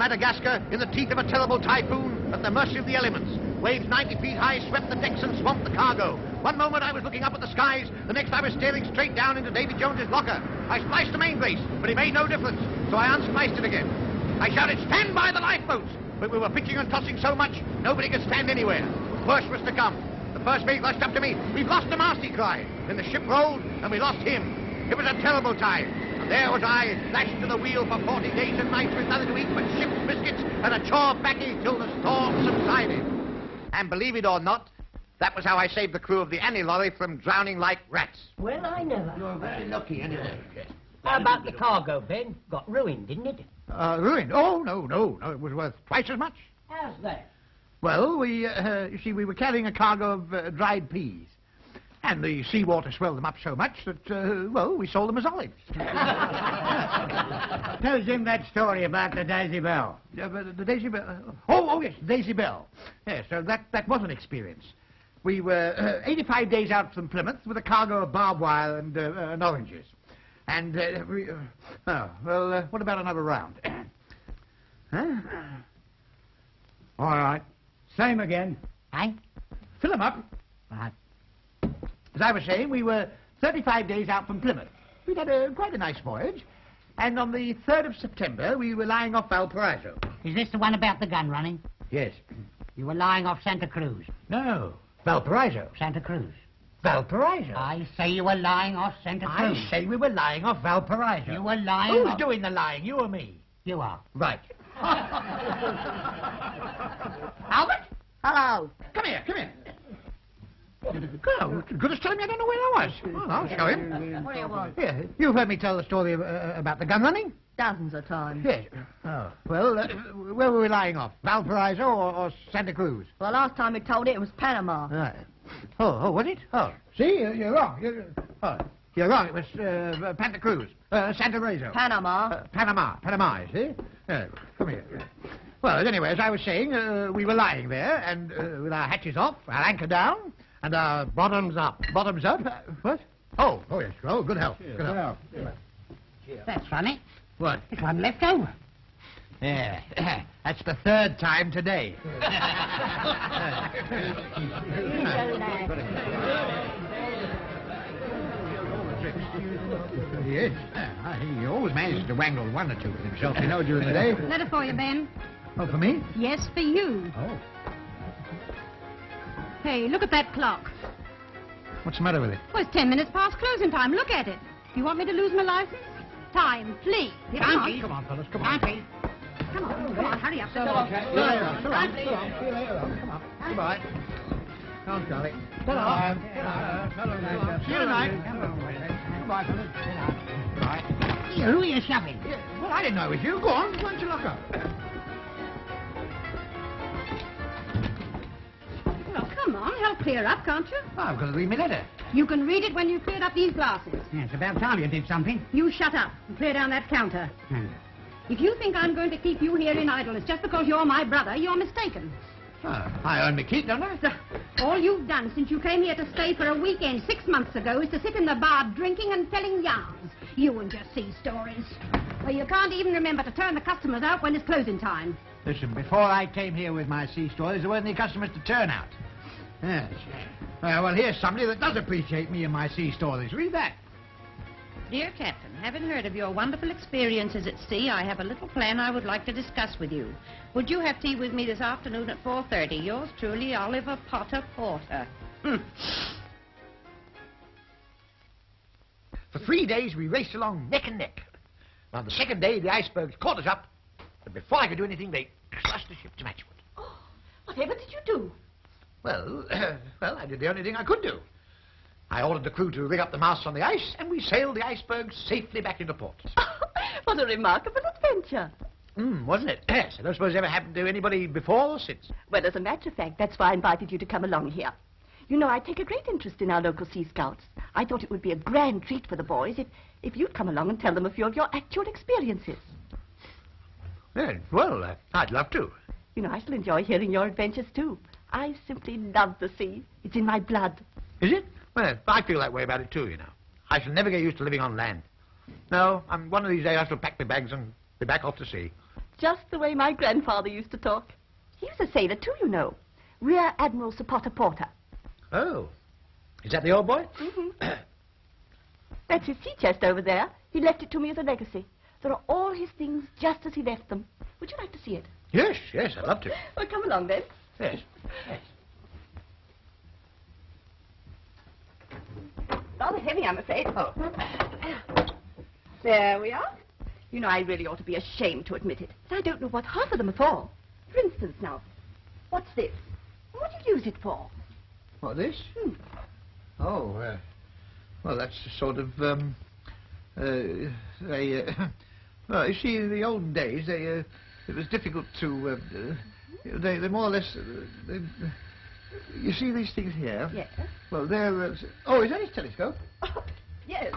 Madagascar, in the teeth of a terrible typhoon, at the mercy of the elements. Waves 90 feet high swept the decks and swamped the cargo. One moment I was looking up at the skies, the next I was staring straight down into Davy Jones's locker. I spliced the main brace, but it made no difference, so I unspliced it again. I shouted, stand by the lifeboats! But we were pitching and tossing so much, nobody could stand anywhere. Worse was to come. The first mate rushed up to me. We've lost the mast, he cried. Then the ship rolled, and we lost him. It was a terrible time. There was I, lashed to the wheel for 40 days and nights with nothing to eat but ship's biscuits and a chore baccy till the storm subsided. And believe it or not, that was how I saved the crew of the Annie Laurie from drowning like rats. Well, I never. You're very lucky, anyway. How about the cargo, Ben? Got ruined, didn't it? Uh, ruined? Oh, no, no, no. It was worth twice as much. How's that? Well, we, uh, you see, we were carrying a cargo of uh, dried peas. And the seawater swelled them up so much that, uh, well, we sold them as olives. Tell Jim that story about the Daisy Bell. But the Daisy Bell. uh, Oh, oh, yes, Daisy Bell. Yes, so that, that was an experience. We were uh, 85 days out from Plymouth with a cargo of barbed wire and, uh, uh, and oranges. And, uh, we, uh, oh, well, uh, what about another round? huh? All right. Same again. Eh? Fill 'em up. Right. As I was saying, we were 35 days out from Plymouth. We'd had a, quite a nice voyage. And on the 3rd of September, we were lying off Valparaiso. Is this the one about the gun running? Yes. You were lying off Santa Cruz. No. Valparaiso. Santa Cruz. Valparaiso. I say you were lying off Santa Cruz. I say we were lying off Valparaiso. You were lying Who's off... doing the lying, you or me? You are. Right. Albert? Hello. Come here, come here. Good, good as telling me I don't know where I was. Well, I'll show him. What do you want? Here, you've heard me tell the story uh, about the gun running? Dozens of times. Yes. Oh, well, uh, where were we lying off? Valparaiso or, or Santa Cruz? Well, last time we told it, it was Panama. Right. Oh, oh, was it? Oh, see, you're, you're wrong. You're, oh, you're wrong. It was uh, Santa Cruz, uh, Santa Rezo. Panama. Uh, Panama, Panama, you see? Uh, come here. Well, anyway, as I was saying, uh, we were lying there, and uh, with our hatches off, our anchor down, and our bottoms up. Bottoms up? Uh, what? Oh, oh yes. Oh, good health. Good health. That's funny. What? There's one left over. Yeah, that's the third time today. yes, uh, he always manages to wangle one or two for himself, you know, during the day. Letter for you, Ben. Oh, for me? Yes, for you. Oh. Hey, look at that clock. What's the matter with it? Well, it's ten minutes past closing time. Look at it. Do you want me to lose my license? Time, please. Come on. Come on, fellas, come on. Auntie. Come on, come on, hurry up. See you later on. So long, so long. See you later on. Come on. Goodbye. Come on, Charlie. So long. See you tonight. Goodbye, fellas. Bye. You, who are you shoving? Yeah, well, I didn't know it was you. Go on. Why don't you lock up? Come on, help clear up, can't you? Oh, I've got to read my letter. You can read it when you've cleared up these glasses. Yeah, it's about time you did something. You shut up and clear down that counter. If you think I'm going to keep you here in idleness just because you're my brother, you're mistaken. Oh, I earn my keep, don't I? So, all you've done since you came here to stay for a weekend six months ago is to sit in the bar drinking and telling yarns. You and your sea stories. Well, you can't even remember to turn the customers out when it's closing time. Listen, before I came here with my sea stories, there weren't any customers to turn out. Yes. Uh, well, here's somebody that does appreciate me and my sea stories. Read that. Dear Captain, having heard of your wonderful experiences at sea, I have a little plan I would like to discuss with you. Would you have tea with me this afternoon at 4.30? Yours truly, Olive Potter Porter. Hmm. For three days, we raced along neck and neck. On the second day, the icebergs caught us up, but before I could do anything, they crushed the ship to matchwood. Oh, whatever did you do? Well, well, I did the only thing I could do. I ordered the crew to rig up the masts on the ice, and we sailed the iceberg safely back into port. what a remarkable adventure. Hmm, wasn't it? Yes, I don't suppose it ever happened to anybody before or since. Well, as a matter of fact, that's why I invited you to come along here. You know, I take a great interest in our local Sea Scouts. I thought it would be a grand treat for the boys if, if you'd come along and tell them a few of your actual experiences. Yeah, well, uh, I'd love to. You know, I shall enjoy hearing your adventures, too. I simply love the sea. It's in my blood. Is it? Well, I feel that way about it too, you know. I shall never get used to living on land. No, I'm, one of these days I shall pack my bags and be back off to sea. just the way my grandfather used to talk. He was a sailor too, you know. Rear Admiral Sir Potter Porter. Oh. Is that the old boy? Mm -hmm. That's his sea chest over there. He left it to me as a legacy. There are all his things just as he left them. Would you like to see it? Yes, yes, I'd love to. Well, come along then. Yes. yes. Rather heavy, I'm afraid. Oh. There we are. You know, I really ought to be ashamed to admit it. But I don't know what half of them are for. For instance, now, what's this? What do you use it for? What, this? Hmm. Oh, uh, well, that's a sort of, um, uh, they, uh, well, you see, in the old days, they, uh, it was difficult to, uh, uh, they, they more or less, uh, they, you see these things here? Yes. Well, they're, uh, oh, is that his telescope? Oh, yes.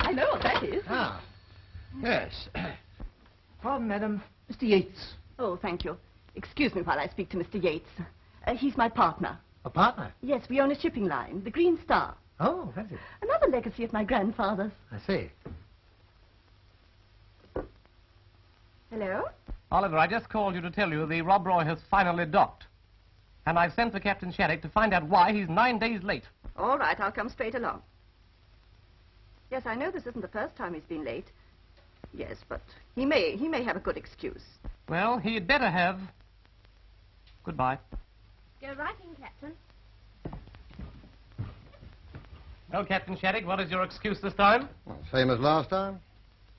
I know what that is. Ah, yes. Pardon, madam, Mr. Yates. Oh, thank you. Excuse me while I speak to Mr. Yates. Uh, he's my partner. A partner? Yes, we own a shipping line, the Green Star. Oh, that's it. Another legacy of my grandfather's. I see. Hello? Oliver, I just called you to tell you the Rob Roy has finally docked. And I've sent for Captain Shattuck to find out why he's nine days late. All right, I'll come straight along. Yes, I know this isn't the first time he's been late. Yes, but he may he may have a good excuse. Well, he'd better have. Goodbye. Go right in, Captain. Well, Captain Shattuck, what is your excuse this time? Well, same as last time.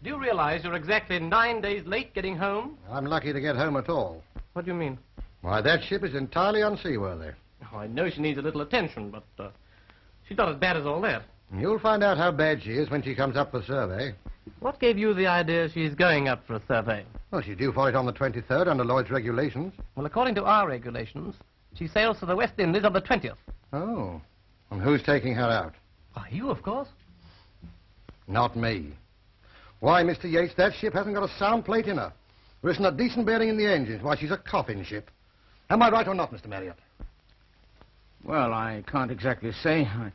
Do you realize you're exactly nine days late getting home? I'm lucky to get home at all. What do you mean? Why, that ship is entirely unseaworthy. Oh, I know she needs a little attention, but uh, she's not as bad as all that. You'll find out how bad she is when she comes up for survey. What gave you the idea she's going up for a survey? Well, she's due for it on the 23rd under Lloyd's regulations. Well, according to our regulations, she sails for the West Indies on the 20th. Oh. And who's taking her out? Why, you, of course. Not me. Why, Mr. Yates, that ship hasn't got a sound plate in her. There isn't a decent bearing in the engines. Why, she's a coffin ship. Am I right or not, Mr. Marriott? Well, I can't exactly say. I,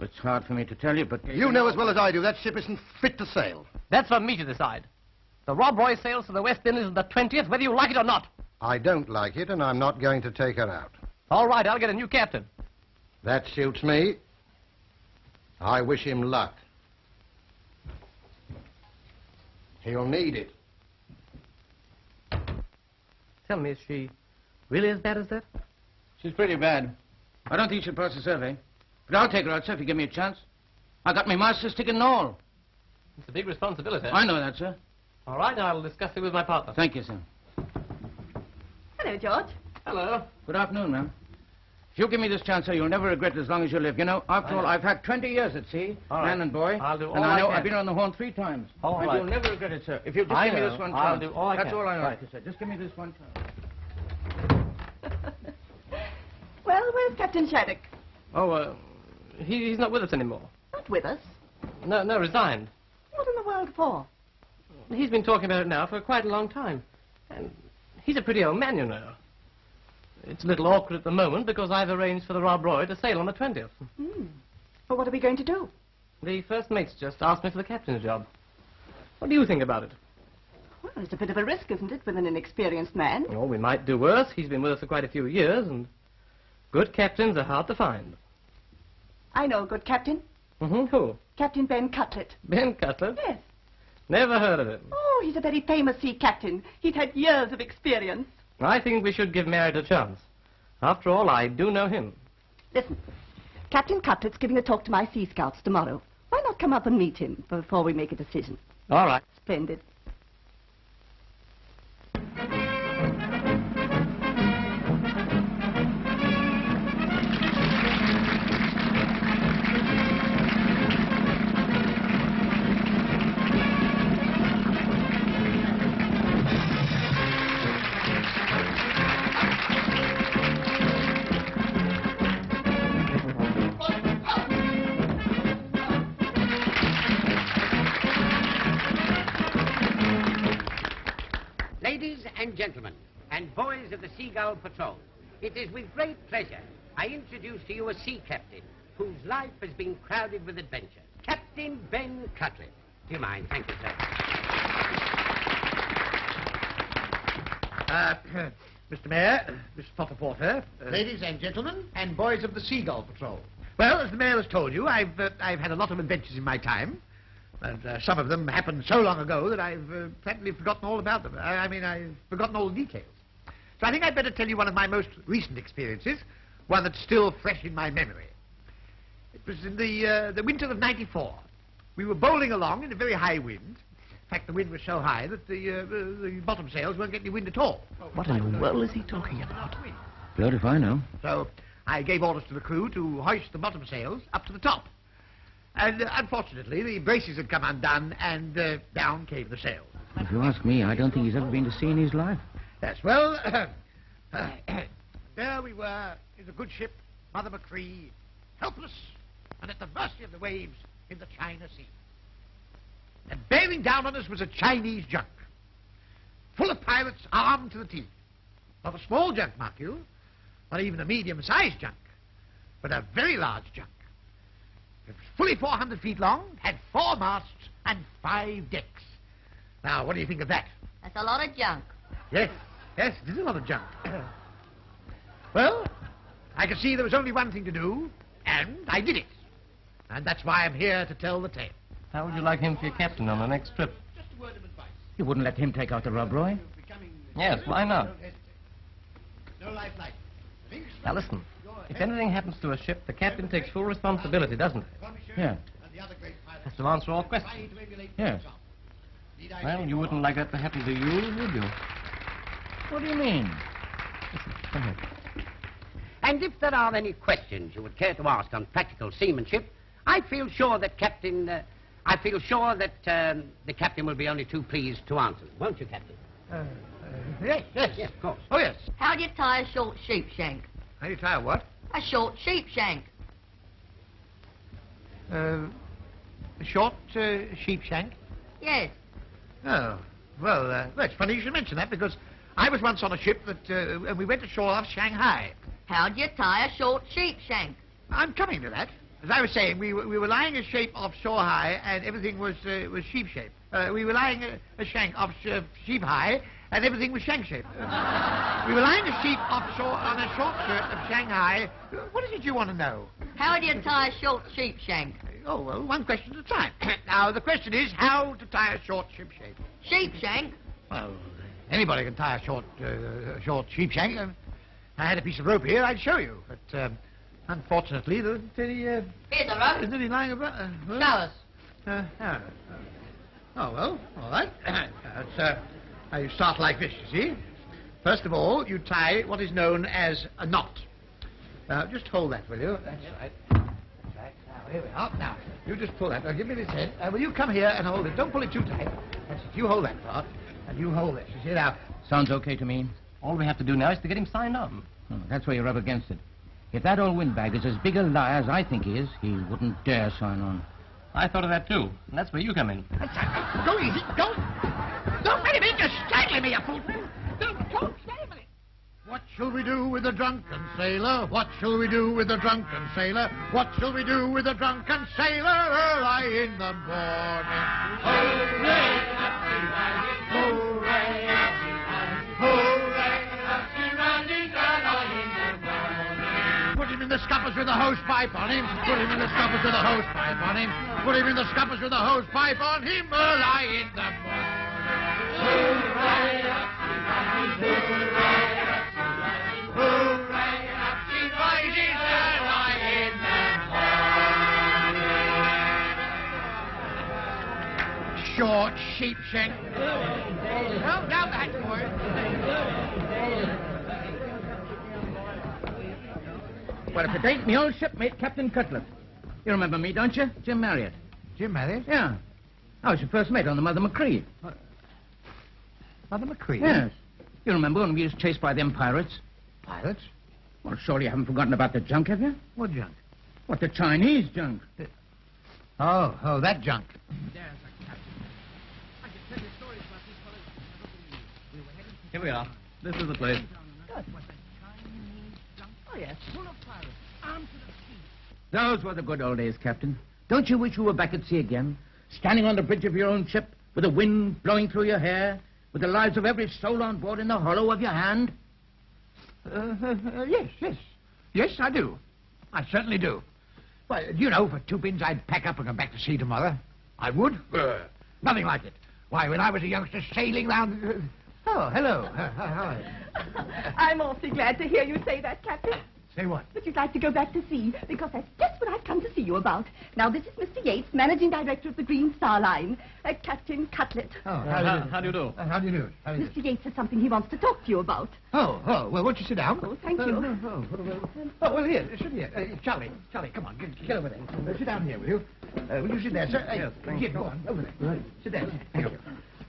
it's hard for me to tell you, but... You know as well as I do that ship isn't fit to sail. That's for me to decide. The Rob Roy sails for the West Indies on the 20th, whether you like it or not. I don't like it, and I'm not going to take her out. All right, I'll get a new captain. That suits me. I wish him luck. He'll need it. Tell me, is she really as bad as that? She's pretty bad. I don't think she'll pass the survey. But I'll take her out, sir, if you give me a chance. I got my master's ticket and all. It's a big responsibility. I know that, sir. All right, I'll discuss it with my partner. Thank you, sir. Hello, George. Hello. Good afternoon, ma'am. If you give me this chance, sir, you'll never regret it as long as you live. You know, after I all, know. I've had 20 years at sea, All man right. and boy. I'll do all and I I know can. I've been on the horn three times. All and right. you'll never regret it, sir. If you just I give me this one I'll chance. do all I That's can. all I Right. like to say. Just give me this one chance. Well, where's Captain Shattuck? Oh, uh, he, he's not with us anymore. Not with us. No, no, resigned. What in the world for? He's been talking about it now for quite a long time. And he's a pretty old man, you know. It's a little awkward at the moment because I've arranged for the Rob Roy to sail on the 20th. Hmm. Well, what are we going to do? The first mate's just asked me for the captain's job. What do you think about it? Well, it's a bit of a risk, isn't it, with an inexperienced man? Oh, we might do worse. He's been with us for quite a few years, and good captains are hard to find. I know a good captain. Mm-hmm. Who? Captain Ben Cutlet. Ben Cutlet? Yes. Never heard of him. Oh, he's a very famous sea captain. He's had years of experience. I think we should give Merritt a chance. After all, I do know him. Listen, Captain Cutlet's giving a talk to my Sea Scouts tomorrow. Why not come up and meet him before we make a decision? All right. Splendid. Seagull Patrol, it is with great pleasure I introduce to you a sea captain whose life has been crowded with adventure. Captain Ben Cutlet. Do you mind? Thank you, sir. Uh, Mr. Mayor, Miss Potter Porter, uh, Ladies and gentlemen, and boys of the Seagull Patrol. Well, as the mayor has told you, I've uh, I've had a lot of adventures in my time, and uh, some of them happened so long ago that I've uh, practically forgotten all about them. I, I mean, I've forgotten all the details. So I think I'd better tell you one of my most recent experiences, one that's still fresh in my memory. It was in the uh, the winter of '94. We were bowling along in a very high wind. In fact, the wind was so high that the uh, the the bottom sails weren't getting any wind at all. What in the world is he talking about? Blowed if I know. So I gave orders to the crew to hoist the bottom sails up to the top. And uh, unfortunately, the braces had come undone, and uh, down came the sails. If you ask me, I don't think he's ever been to sea in his life. Yes, well, there we were in the good ship, Mother Machree, helpless and at the mercy of the waves in the China Sea. And bearing down on us was a Chinese junk, full of pirates armed to the teeth. Not a small junk, mark you, not even a medium-sized junk, but a very large junk. It was fully 400 feet long, had four masts and five decks. Now, what do you think of that? That's a lot of junk. Yes, yes, it is a lot of junk. well, I could see there was only one thing to do, and I did it. And that's why I'm here to tell the tale. How would you like him for your captain on the next trip? Just a word of advice. You wouldn't let him take out the Rob Roy? Yes, why not? No life like. Now listen, if anything happens to a ship, the captain takes full responsibility, doesn't he? Yeah. And the other Has to answer all questions. trying to emulate Yes. themselves. Well, you wouldn't like that to happen to you, would you? What do you mean? And if there are any questions you would care to ask on practical seamanship, I feel sure that Captain... Uh, I feel sure that um, the captain will be only too pleased to answer them. Won't you, Captain? Uh, uh, yes, yes. Yes, of course. Oh, yes. How do you tie a short sheep shank? How do you tie a what? A short sheep shank. Uh, a short uh, sheep shank? Yes. Oh, well, uh, well, it's funny you should mention that because I was once on a ship that, uh, and we went ashore off Shanghai. How do you tie a short sheep shank? I'm coming to that. As I was saying, we were, we were lying a shape offshore high, and everything was uh, was sheep shape. Uh, we were lying a, a shank off sh- sheep high, and everything was shank shape. We were lying a sheep offshore on a short shirt of Shanghai. What is it you want to know? How do you tie a short sheep shank? Oh, well, one question at a time. now, the question is how to tie a short sheep shape. Sheep shank? Well, anybody can tie a short, uh, short sheep shank. Um, I had a piece of rope here, I'd show you. But um, unfortunately, there isn't any, uh, Here's a rope. isn't any lying about. Uh, well, uh, uh, oh, well, all right. That's, uh, now you start like this, you see. First of all, you tie what is known as a knot. Uh, just hold that, will you? That's right. That's right. Now, here we are. Now, you just pull that. Now, give me this head. Uh, will you come here and hold it? Don't pull it too tight. That's it. You hold that part, and you hold this. You see, now, Sounds okay to me. All we have to do now is to get him signed on. Oh, hmm, that's where you're up against it. If that old windbag is as big a liar as I think he is, he wouldn't dare sign on. I thought of that too, and that's where you come in. That's right. Go easy. Don't. Don't wait a minute. You're strangling me, you fool. Don't, don't. Stay a minute. What shall we do with the drunken sailor? What shall we do with the drunken sailor? What shall we do with the drunken sailor early in the morning? Hooray! Hooray! Hooray! Put him in the scuppers with a hose pipe on him. Put him in the scuppers with a hose pipe on him. Put him in the scuppers with a hose pipe on him early in the morning. Hooray! Early in the morning. Short sheep shank. Well, down the hatch, boys. Well, if it ain't me old shipmate, Captain Cutlet. You remember me, don't you? Jim Marriott. Jim Marriott? Yeah. I was your first mate on the Mother Machree. Mother Machree? Yes. You remember when we was chased by them pirates? Pirates? Well, surely you haven't forgotten about the junk, have you? What junk? What, the Chinese junk? Oh, oh, that junk. there's a captain Here we are. This is the place. Oh, yes. Full of pirates. Armed to the teeth. Those were the good old days, Captain. Don't you wish you were back at sea again? Standing on the bridge of your own ship with the wind blowing through your hair, With the lives of every soul on board in the hollow of your hand? Uh, yes, yes. Yes, I do. I certainly do. Well, do you know, for two pins I'd pack up and come back to sea tomorrow. I would. Uh, nothing like it. Why, when I was a youngster sailing round... Uh, oh, hello. Uh, how how are you? I'm awfully glad to hear you say that, Captain. Say what? But you'd like to go back to sea, because that's just what I've come to see you about. Now, this is Mr. Yates, Managing Director of the Green Star Line. Uh, Captain Cutlet. Oh, how- how do you do? Uh, how do you do? How do you do? Mr. Yates has something he wants to talk to you about. Oh, oh, well, won't you sit down? Oh, thank Uh, you. oh, oh, well, oh, well, here, sit here. Uh, Charlie, Charlie, come on, get, get over there. Uh, sit down here, will you? Uh, will you sit there, sir? Yes, Uh, here, go on, over there. Right. Sit there. Thank you.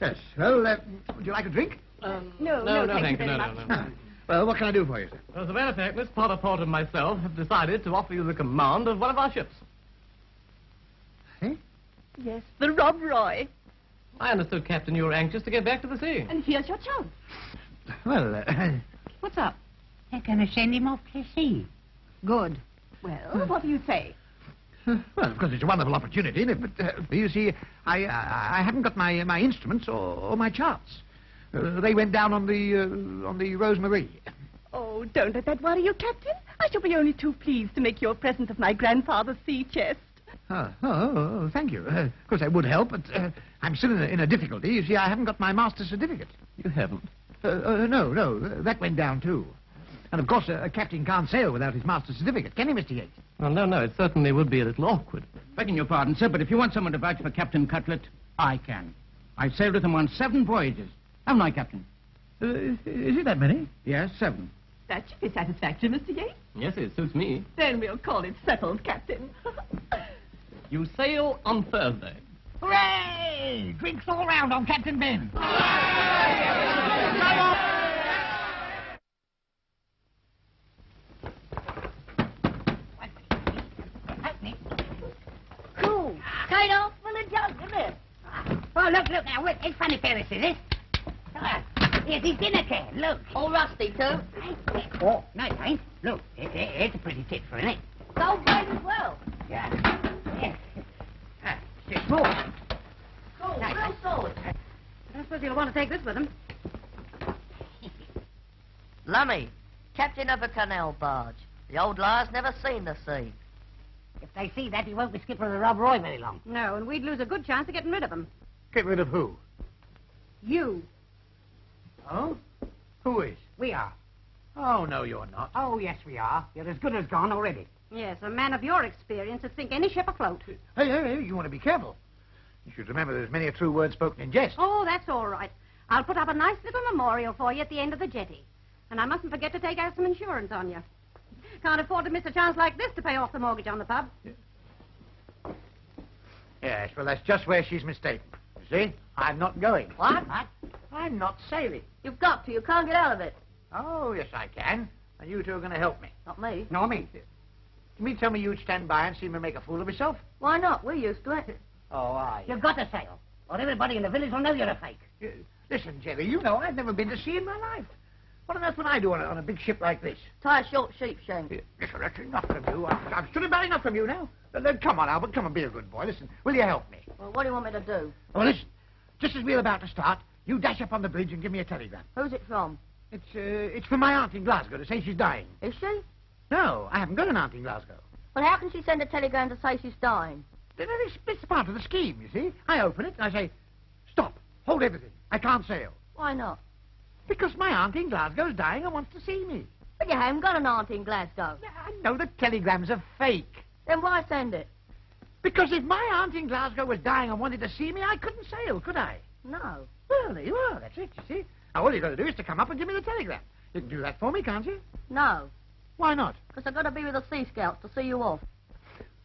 Yes, well, uh, would you like a drink? Um, No, no, no, thank you no, very no, much. no, no. Well, what can I do for you, sir? As a matter of fact, Miss Potter Porter and myself have decided to offer you the command of one of our ships. Eh? Yes, the Rob Roy. I understood, Captain, you were anxious to get back to the sea. And here's your chance. Well, uh, What's up? They're going to send him off to sea. Good. Well, what do you say? well, of course, it's a wonderful opportunity, isn't it? But, uh, you see, I, I, I haven't got my, my instruments or, or my charts. Uh, they went down on the, uh, on the Rosemarie. Oh, don't let that worry you, Captain. I shall be only too pleased to make you a present of my grandfather's sea chest. Oh, oh, oh, thank you. Uh, of course, that would help, but uh, I'm still in a, in a difficulty. You see, I haven't got my master's certificate. You haven't. Uh, uh, no, no, uh, that went down too. And of course, uh, a captain can't sail without his master's certificate, can he, Mr. Yates? Well, no, no, it certainly would be a little awkward. Begging your pardon, sir, but if you want someone to vouch for Captain Cutlet, I can. I've sailed with him on seven voyages. Haven't I, Captain? Uh, is, is it that many? Yes, seven. That should be satisfactory, Mr. Yates. Yes, it suits me. Then we'll call it settled, Captain. You sail on Thursday. Hooray! Drinks all round on Captain Ben. Cool. Straight off full of junk, isn't it? Oh, look, look now. Wait, it's funny pair of scissors. Ah, Here's his dinner can. Look. All rusty, too. Oh, no, it ain't. Look, it, it, it's a pretty tit for it. Gold plate as well. Yeah. yeah. Ah, six more. Cool, real solid. I don't suppose you'll want to take this with him. Lummy, captain of a canal barge. The old liar's never seen the sea. If they see that, he won't be skipper of the Rob Roy very long. No, and we'd lose a good chance of getting rid of him. Get rid of who? You. Oh? Who is? We are. Oh, no, you're not. Oh, yes, we are. You're as good as gone already. Yes, a man of your experience would sink any ship afloat. Hey, hey, hey, you want to be careful. You should remember there's many a true word spoken in jest. Oh, that's all right. I'll put up a nice little memorial for you at the end of the jetty. And I mustn't forget to take out some insurance on you. Can't afford to miss a chance like this to pay off the mortgage on the pub. Yes, well, that's just where she's mistaken. You see? I'm not going. What? I'm not sailing. You've got to. You can't get out of it. Oh, yes, I can. And you two are going to help me. Not me. No, me. You mean tell me you'd stand by and see me make a fool of myself? Why not? We're used to it. Oh, I. You've got to sail, or everybody in the village will know you're a fake. Listen, Jerry, you know I've never been to sea in my life. What on earth would I do on a, on a big ship like this? Tie a short sheep shank. Listen, that's enough from you. I've, I've stood about enough from you now. Uh, come on, Albert, come and be a good boy. Listen, will you help me? Well, what do you want me to do? Oh, listen, just as we're about to start, you dash up on the bridge and give me a telegram. Who's it from? It's, uh, it's from my aunt in Glasgow to say she's dying. Is she? No, I haven't got an aunt in Glasgow. Well, how can she send a telegram to say she's dying? Then It's, it's part of the scheme, you see. I open it and I say, stop, hold everything. I can't sail. Why not? Because my aunt in Glasgow is dying and wants to see me. But you haven't got an aunt in Glasgow. I know the telegram's are fake. Then why send it? Because if my aunt in Glasgow was dying and wanted to see me, I couldn't sail, could I? No. Well, there you are. That's it, you see. Now, all you've got to do is to come up and give me the telegram. You can do that for me, can't you? No. Why not? Because I've got to be with the Sea Scouts to see you off.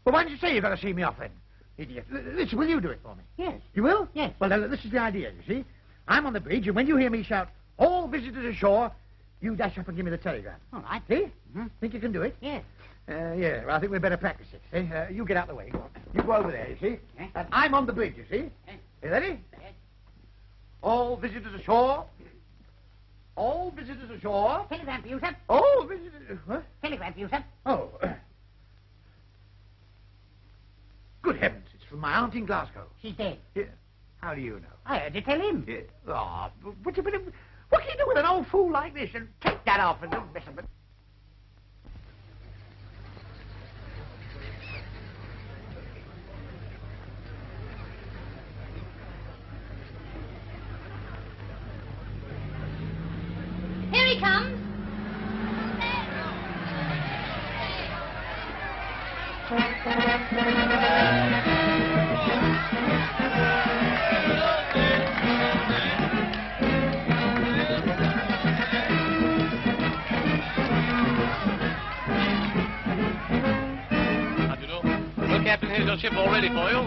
Well, why don't you say you've got to see me off then? Idiot. Listen, will you do it for me? Yes. You will? Yes. Well, then, this is the idea, you see. I'm on the bridge, and when you hear me shout, all visitors ashore, you dash up and give me the telegram. All right. See? Think you can do it? Yes. Uh, yeah, well, I think we'd better practice it. See? Uh, you get out of the way. You go over there, you see? And I'm on the bridge, you see? You ready? All visitors ashore. All visitors ashore. Telegram for you, sir. All visitors... What? Telegram for you, sir. Oh. Good heavens, it's from my aunt in Glasgow. She's dead. Yeah. How do you know? I heard you tell him. Yeah. Oh, what, what, what can you do with an old fool like this? And take that off and don't mess with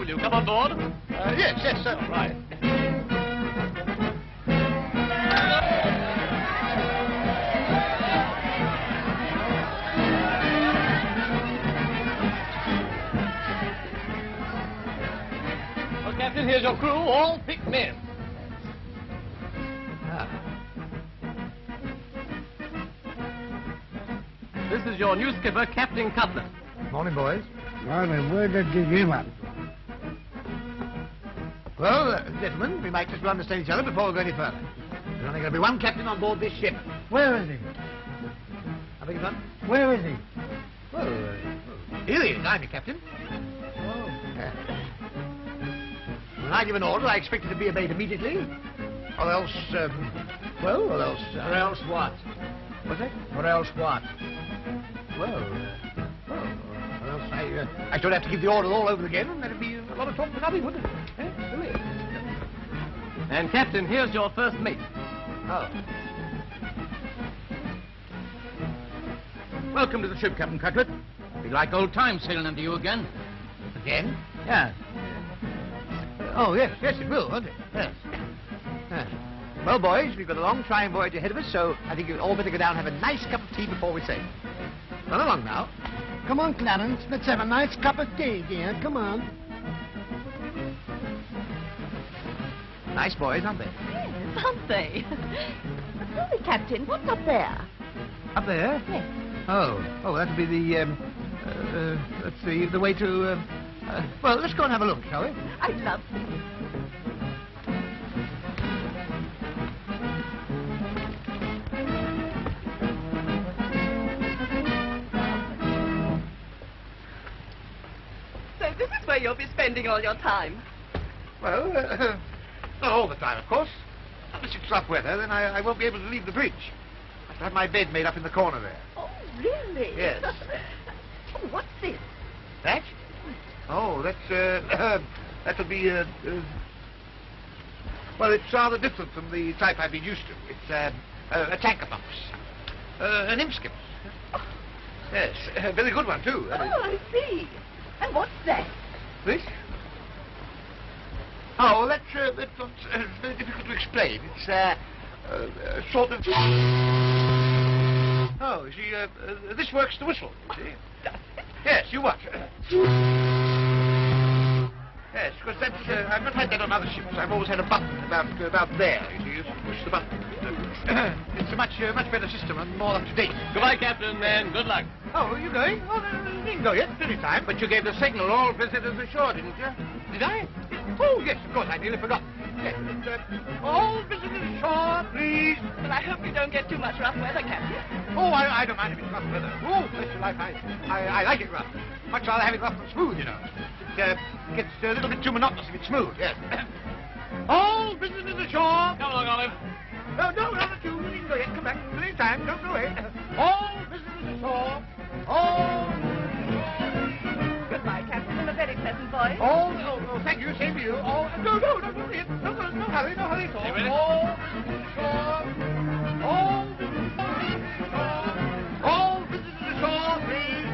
Will you come on board? Uh, yes, yes, sir. Right. Well, Captain, here's your crew, all picked men. This is your new skipper, Captain Cutlet. Morning, boys. Morning. Where did you get him Well, uh, gentlemen, we might just understand each other before we go any further. There's only going to be one captain on board this ship. Where is he? I beg your pardon? Where is he? Well, uh, here he is. I'm your captain. Oh. Yeah. When I give an order, I expect it to be obeyed immediately. Or else, um, well, or else... Uh, Or else what? What's that? Or else what? Well, uh, well, or else I, uh, I should have to give the order all over again, and that'd be a lot of talk for nothing, wouldn't it? And, Captain, here's your first mate. Oh. Welcome to the ship, Captain Cutlet. Be like old times sailing under you again. Again? Yeah. Oh, yes, yes, it will, won't it? Yes. Yes. Well, boys, we've got a long trying voyage ahead of us, so I think you'd all better go down and have a nice cup of tea before we sail. Run along now. Come on, Clarence. Let's have a nice cup of tea, dear. Come on. Nice boys, aren't they? Yes, aren't they? but tell me, Captain, what's up there? Up there? Yes. Oh, oh, that'll be the, um, uh, uh, let's see, the way to, um, uh, well, let's go and have a look, shall we? I love you. So this is where you'll be spending all your time. Well, uh, not all the time, of course. Unless it's rough weather, then I, I won't be able to leave the bridge. I have to have my bed made up in the corner there. Oh, really? Yes. oh, what's this? That? Oh, that's, uh, that'll be, uh, uh, well, it's rather different from the type I've been used to. It's, um, uh, a tanker box. Uh, an imskip. Yes, a very good one, too. Oh, I see. And what's that? This? Oh, that's, uh, that's not, uh, very difficult to explain. It's, uh, uh, uh, sort of... Oh, you see, uh, uh, this works the whistle, you see. Yes, you watch. Yes, because that's, uh, I've not had that on other ships. I've always had a button about, uh, about there, you see. You push the button. it's a much, uh, much better system and more up to date. Goodbye, Captain, and good luck. Oh, are you going? Oh, no, no, you needn't go yet. Plenty time. But you gave the signal, all visitors ashore, didn't you? Did I? Oh, yes, of course. I nearly forgot. Yes, uh, all visitors ashore, please. Well, I hope you don't get too much rough weather, Captain. Oh, I, I don't mind if it's rough weather. Oh, bless your life, I, I, I like it rough. Much rather have it rough than smooth, you know. It uh, gets a little bit too monotonous if it's smooth, yes. all visitors ashore. Come along, Olive. No, no, no, not you. You needn't go yet. Come back. Of time. Don't go away. All visitors ashore. All Goodbye, Captain, and a very pleasant voyage. All, oh, oh, thank you, same to you. All, no, no, no, no, no, no, no, no hurry, no hurry at all. You ready? All visitors ashore. All visitors ashore. All visitors ashore, please.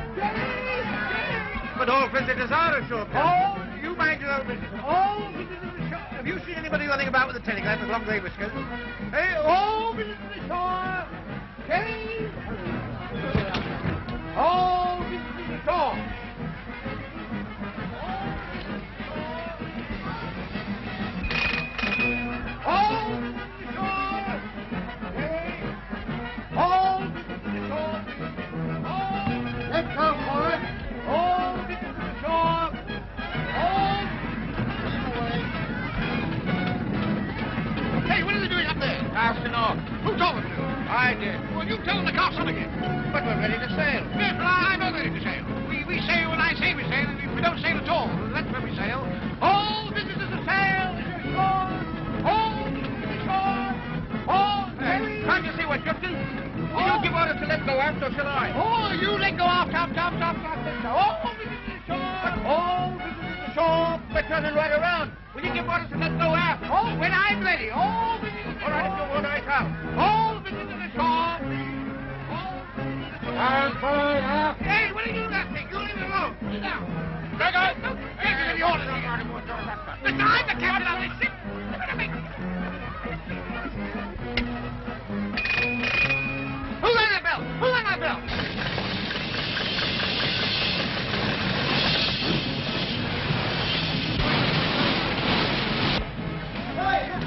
But all visitors are ashore, Captain. All, you mind your own business. Oh, all visitors ashore. Have you seen anybody running about with a telegram with long grey whiskers? Hey, oh, all visitors ashore. Hey. All I did. Well, you tell them to call some again. But we're ready to sail. Yes, well, I'm not ready to sail. We, we sail when I say we sail, and if we don't sail at all. That's when we sail. All businesses are sail, shore. All businesses shore. All hey, Can't you see we're drifting? Will you give orders to let go aft, or shall I? Oh, you let go aft, aft, aft, aft, aft. All businesses shore. All businesses shore. We're turning right around. Will you give orders to let go aft? Oh, when I'm ready. All businesses All right, if you want, I shall. All businesses shore. Stand by aft. Hey, what are you doing that thing? You leave it alone. Sit down. Greg, I don't give you the orders. Listen, I'm the captain of this ship.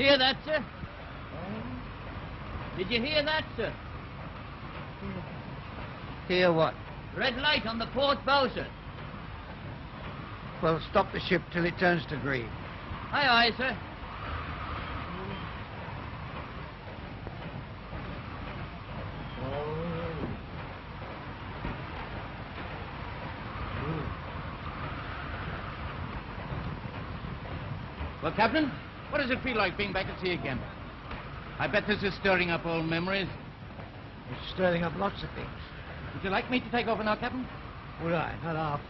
hear that, sir? Did you hear that, sir? Hear what? Red light on the port bow, sir. Well, stop the ship till it turns to green. Aye, aye, sir. Well, Captain, what does it feel like being back at sea again? I bet this is stirring up old memories. It's stirring up lots of things. Would you like me to take over now, Captain? Would I? Not half.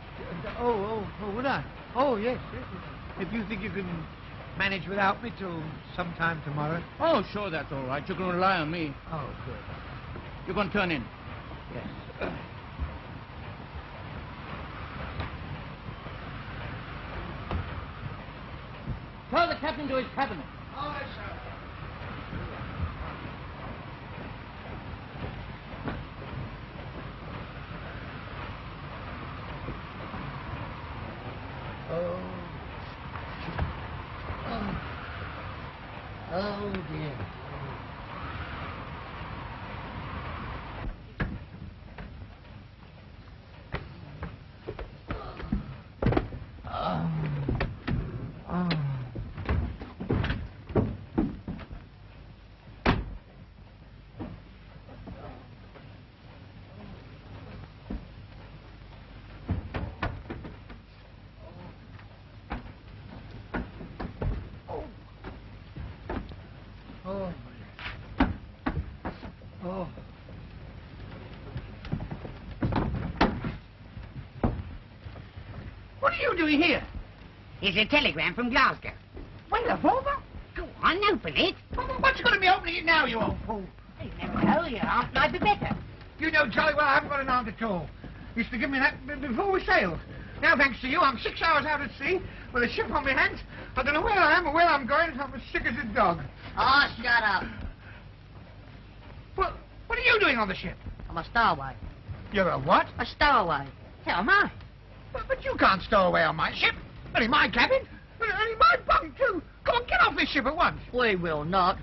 Oh, oh, oh, would I? Oh, yes, yes. yes. If you think you can manage without me till sometime tomorrow. Oh, sure, that's all right. You can rely on me. Oh, good. You're going to turn in. Yes. Captain to his. Oh. Oh. Oh, dear. Oh. Oh. Oh. Oh. What are you doing here? It's a telegram from Glasgow. Well, revolver? Go on, open it. What's you going to be opening it now, you old fool? You never know, your aunt might be better. You know jolly well I haven't got an aunt at all. Used to give me that before we sailed. Now, thanks to you, I'm six hours out at sea with a ship on my hands. I don't know where I am or where I'm going. I'm as sick as a dog. Oh, shut up. Well, what are you doing on the ship? I'm a stowaway. You're a what? A stowaway. How am I. But, but you can't stow away on my ship. Only my cabin. And only my bunk, too. Come on, get off this ship at once. We will not.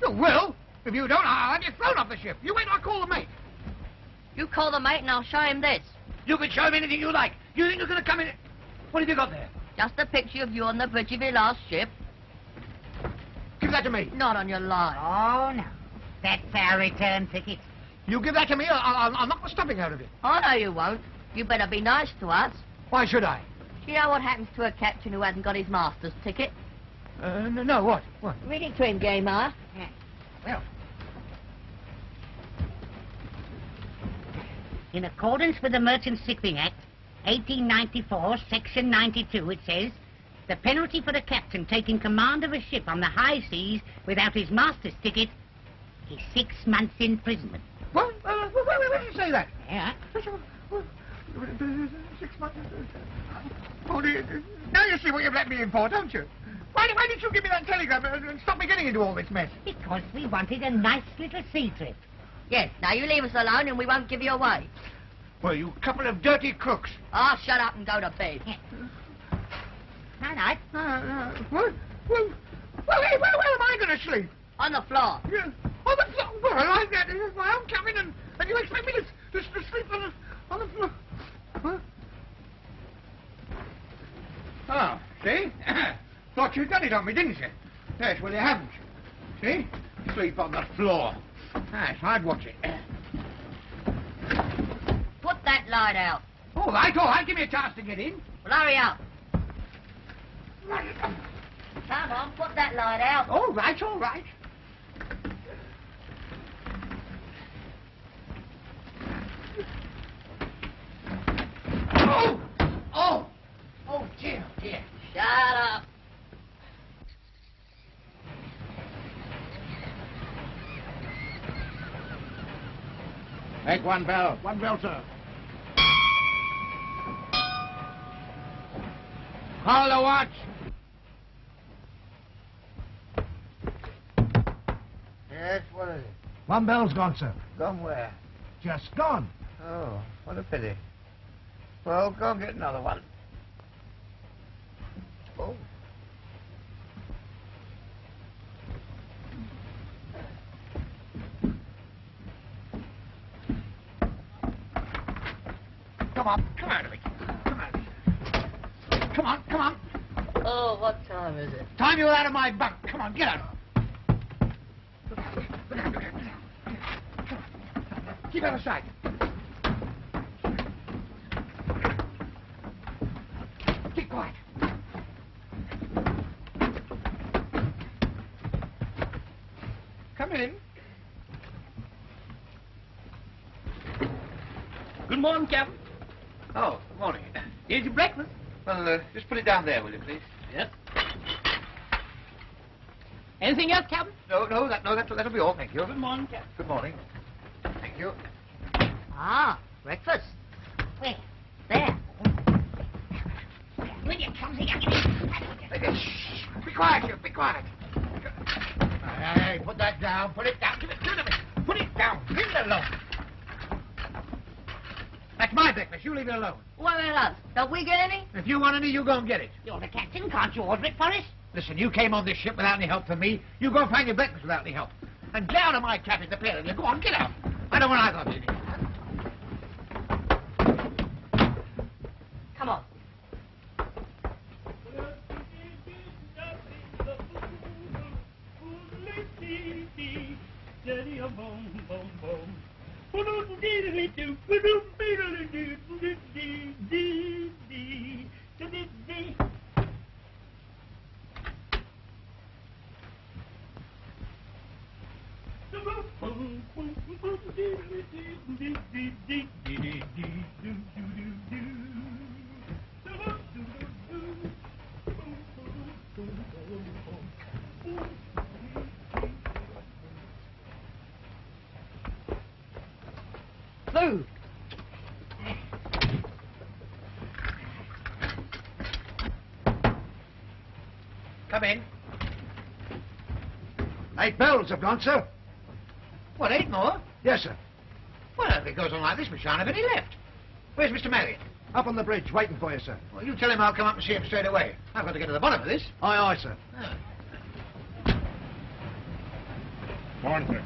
You will. If you don't, I'll have you thrown off the ship. You wait till I call the mate. You call the mate and I'll show him this. You can show him anything you like. You think you're going to come in... What have you got there? Just a picture of you on the bridge of your last ship. Give that to me. Not on your life. Oh, no. That's our return ticket. You give that to me, I'll, I'll, I'll knock the stuffing out of it. Oh, I know you won't. You better be nice to us. Why should I? Do you know what happens to a captain who hasn't got his master's ticket? Uh, no, no, what? What? Read it to him, Gay Ma. Yeah. Well. In accordance with the Merchant Shipping Act, 1894, Section 92, it says, the penalty for the captain taking command of a ship on the high seas without his master's ticket is six months' imprisonment. What? Uh, where, where, where did you say that? Yeah. Well, Six months. Oh, dear. Now you see what you've let me in for, don't you? Why, why didn't you give me that telegram and and stop me getting into all this mess? Because we wanted a nice little sea trip. Yes, now you leave us alone and we won't give you away. Well, you couple of dirty crooks. Ah, shut up and go to bed. Night night. Uh, uh, what? Well, well, hey, where, where am I going to sleep? On the floor. Yeah. On the floor? Well, I got this is my own cabin, and, and you expect me to, to, to sleep on the, on the floor? Huh? Oh, see? Thought you'd done it on me, didn't you? Yes, well, you haven't. See? Sleep on the floor. Yes, I'd watch it. Put that light out. All right, all right. Give me a chance to get in. Well, hurry up. Come on, put that light out. All right, all right. Oh! Oh! Oh, dear. Shut up. Make one bell. One bell, sir. Call the watch. Yes, what is it? One bell's gone, sir. Gone where? Just gone. Oh, what a pity. Well, go get another one. Oh. Come on, come out of it. Come out of it. Come on, come on. Oh, what time is it? Time you out of my bunk. Come on, get out. Keep out of sight. Keep quiet. Come in. Good morning, Captain. Oh, good morning. Here's your breakfast. Well, uh, just put it down there, will you, please? Yes. Anything else, Captain? No, no, that, no, that, that'll be all. Thank you. Good morning, Captain. Good morning. Thank you. Ah, breakfast. Where? There. Will you come here? Hey, shh, be quiet, you. Be quiet. Hey, hey, put that down. Put it down. Give it, give it to me. Put it down. Leave it alone. That's my breakfast. You leave it alone. What about us? Don't we get any? If you want any, you go and get it. You're the captain. Can't you order it for us? Listen, you came on this ship without any help from me. You go find your breakfast without any help. And get out of my cabin, the pair of you. Go on, get out. I don't want either of you. Bells have gone, sir. What, eight more? Yes, sir. Well, if it goes on like this, we shan't have any left. Where's Mr. Maddock? Up on the bridge, waiting for you, sir. Well, you tell him I'll come up and see him straight away. I've got to get to the bottom of this. Aye, aye, sir. Ah. Morning, sir.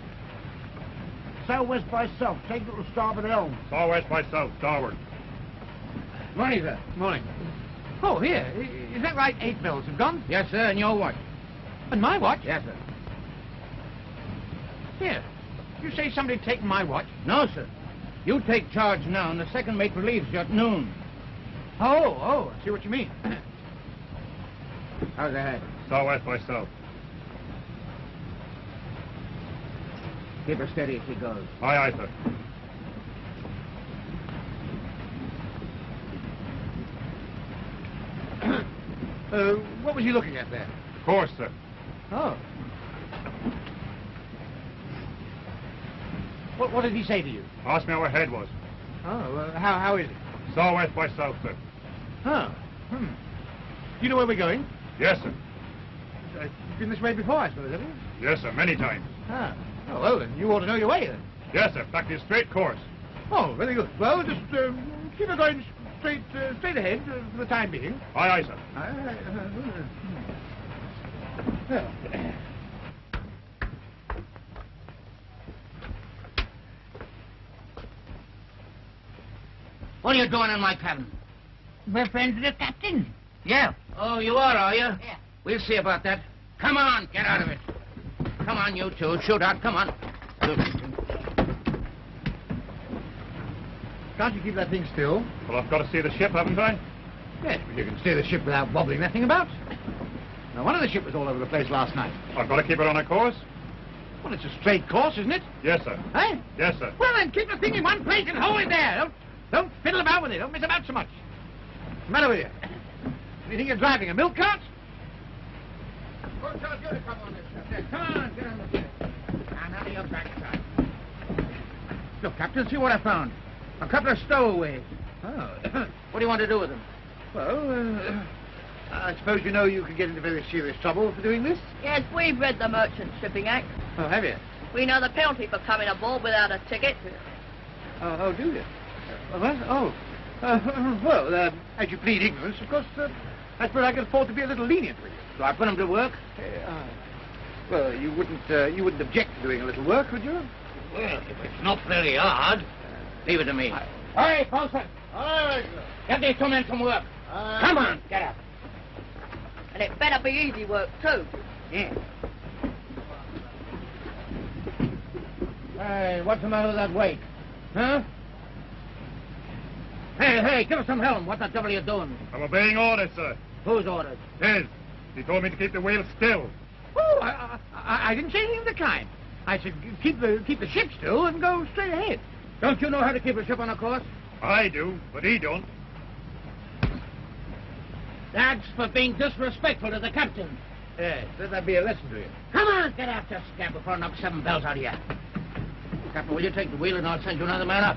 Southwest by south, take it to starboard helm. Southwest by south, starboard. Morning, sir. Morning. Oh, here. Is that right? Eight bells have gone? Yes, sir, and your watch. And my watch? Yes, sir. Here. You say somebody taken my watch? No, sir. You take charge now, and the second mate relieves you at noon. Oh, oh, I see what you mean. How's that? Southwest by south. Keep her steady as she goes. Aye, aye, sir. uh, what was you looking at there? Of course, sir. Oh. What, what did he say to you? Asked me how her head was. Oh, uh, how, how is it? Southwest by south, sir. Oh. Hmm. You know where we're going? Yes, sir. Uh, you've been this way before, I suppose, have you? Yes, sir, many times. Ah. Oh, well, then you ought to know your way, then. Yes, sir, back to straight course. Oh, very good. Well, just um, keep it going straight, uh, straight ahead uh, for the time being. Aye, aye, sir. Aye, aye, uh, Well, What are you doing in my cabin? We're friends with the captain. Yeah. Oh, you are, are you? Yeah. We'll see about that. Come on, get out of it. Come on, you two. Shoot out. Come on. can't you keep that thing still? Well, I've got to see the ship, haven't I? Yes, but you can steer the ship without wobbling that thing about. No wonder the ship was all over the place last night. I've got to keep it on a course? Well, it's a straight course, isn't it? Yes, sir. Eh? Yes, sir. Well, then keep the thing in one place and hold it there. Don't, don't fiddle about with it. Don't mess about so much. What's the matter with you? You think you're driving a milk cart? Come on, get on the ship. Now, none of your backside. Look, Captain, see what I found. A couple of stowaways. Oh. what do you want to do with them? Well, uh, I suppose you know you could get into very serious trouble for doing this? Yes, we've read the Merchant Shipping Act. Oh, have you? We know the penalty for coming aboard without a ticket. Oh, oh do you? What? Oh. Uh, well, uh, as you plead ignorance, of course, uh, I suppose I can afford to be a little lenient with you. So I put him to work? Uh, well, you wouldn't, uh, you wouldn't object to doing a little work, would you? Well, if it's not very hard, leave it to me. all right Hey, bosun! Get these two men some work. Come on, get up. And it better be easy work, too. Yeah. Hey, what's the matter with that weight? Huh? Hey, hey, give us some helm. What the devil are you doing? I'm obeying orders, sir. Whose orders? His. He told me to keep the wheel still. Oh, I, I, I didn't say anything of the kind. I said keep the keep the ship still and go straight ahead. Don't you know how to keep a ship on a course? I do, but he don't. That's for being disrespectful to the captain. Yes, let that be a lesson to you. Come on, get after scab before I knock seven bells out of you. Captain, will you take the wheel and I'll send you another man up?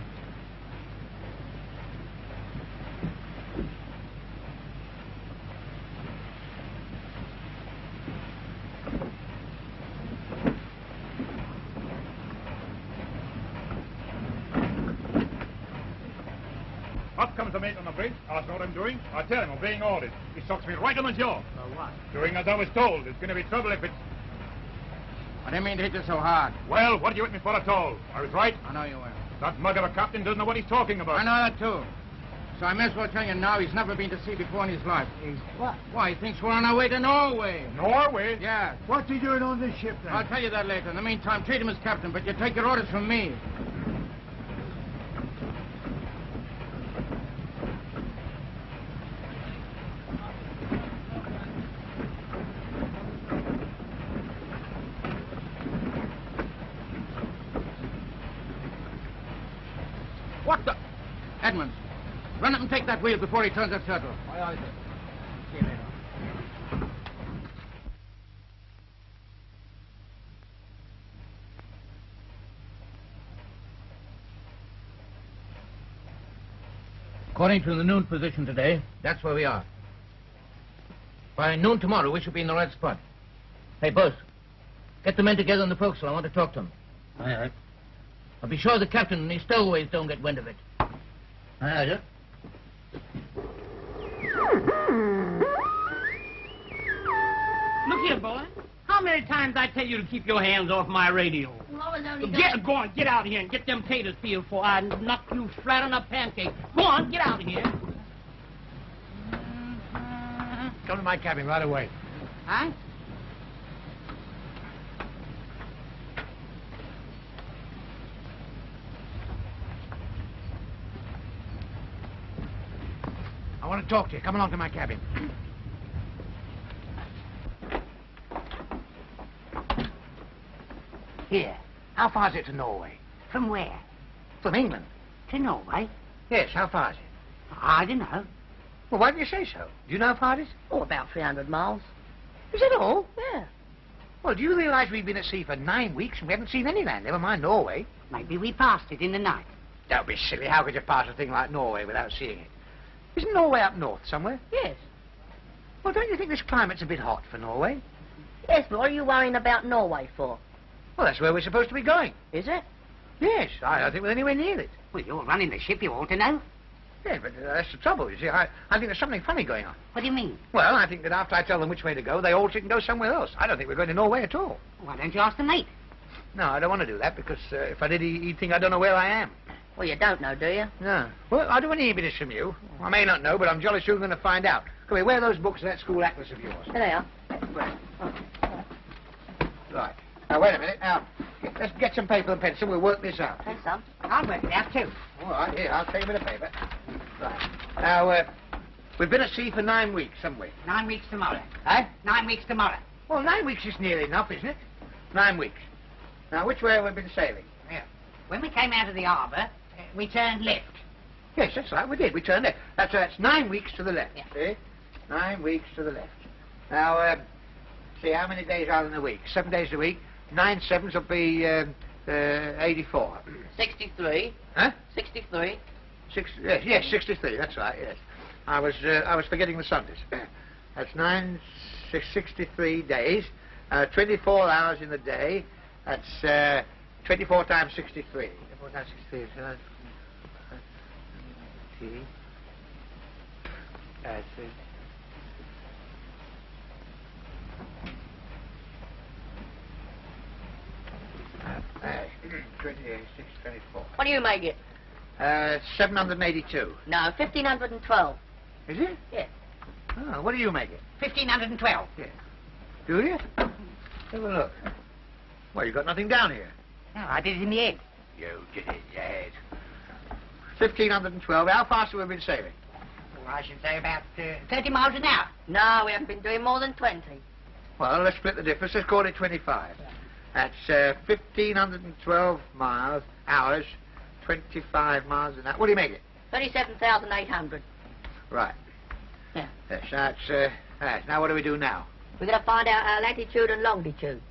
Up comes the mate on the bridge, asks what I'm doing. I tell him, obeying orders. He socks me right on the jaw. So what? Doing as I was told. There's going to be trouble if it's... I didn't mean to hit you so hard. Well, what do you with me for at all? I was right. I know you were. That mug of a captain doesn't know what he's talking about. I know that, too. So I may as well tell you now he's never been to sea before in his life. He's what? Why, he thinks we're on our way to Norway. Norway? Yeah. What's he doing on this ship, then? I'll tell you that later. In the meantime, treat him as captain, but you take your orders from me. What the? Edmonds, run up and take that wheel before he turns that turtle. Aye, aye, sir. See you later. According to the noon position today, that's where we are. By noon tomorrow, we should be in the right spot. Hey, boss, get the men together in the forecastle. I want to talk to them. All right. I'll be sure the captain and his stowaways don't get wind of it. All right, sir. Look here, boy. How many times I tell you to keep your hands off my radio? Well, I was Get, go on, get out of here and get them taters peeled before I knock you flat on a pancake. Go on, get out of here. Come to my cabin right away. Huh? I want to talk to you. Come along to my cabin. Here. How far is it to Norway? From where? From England. To Norway? Yes, how far is it? I don't know. Well, why don't you say so? Do you know how far it is? Oh, about 300 miles. Is it all? Yeah. Well, do you realize we've been at sea for nine weeks and we haven't seen any land, never mind Norway? Maybe we passed it in the night. Don't be silly. How could you pass a thing like Norway without seeing it? Isn't Norway up north somewhere? Yes. Well, don't you think this climate's a bit hot for Norway? Yes, but what are you worrying about Norway for? Well, that's where we're supposed to be going. Is it? Yes, I don't think we're anywhere near it. Well, you're running the ship, you ought to know. Yeah, but uh, that's the trouble, you see. I, I think there's something funny going on. What do you mean? Well, I think that after I tell them which way to go, they all can go somewhere else. I don't think we're going to Norway at all. Why don't you ask the mate? No, I don't want to do that because uh, if I did, he- he'd think I don't know where I am. Well, you don't know, do you? No. Well, I do want to hear from you. I may not know, but I'm jolly soon going to find out. Come here, where are those books and that school atlas of yours? Here they are. Right. Now, wait a minute. Now, get- let's get some paper and pencil. We'll work this out. There's some. I'll work it out, too. All right, here, I'll take a bit of paper. Right. Now, uh, we've been at sea for nine weeks, haven't we? Nine weeks tomorrow. Eh? Nine weeks tomorrow. Well, nine weeks is nearly enough, isn't it? Nine weeks. Now, which way have we been sailing? Yeah. When we came out of the harbour, we turned left. Yes, that's right, we did. We turned left. That's, that's nine weeks to the left, Yeah. see? Nine weeks to the left. Now, um, see, how many days are in a week? Seven days a week. Nine sevens will be um, uh, 84. 63. Huh? 63. Six, yes, yes, 63, that's right, yes. I was, uh, I was forgetting the Sundays. That's nine, six, 63 days, uh, 24 hours in the day. That's uh, 24 times 63. 24 times 63 is... Uh, T. That's it. 26, 24. What do you make it? Uh, 782. No, 1512. Is it? Yeah. Oh, what do you make it? 1512. Do you? Have a look. Well, you got nothing down here. No, I did it in the head. You did it, yes. 1512. How fast have we been sailing? Well, I should say about uh, 30 miles an hour. No, we haven't been doing more than 20. Well, let's split the difference. Let's call it 25. That's uh, 1512 miles, hours, 25 miles an hour. What do you make it? 37,800. Right. Yeah. Yes, that's, uh, that's. Now, what do we do now? We're going to find out our latitude and longitude.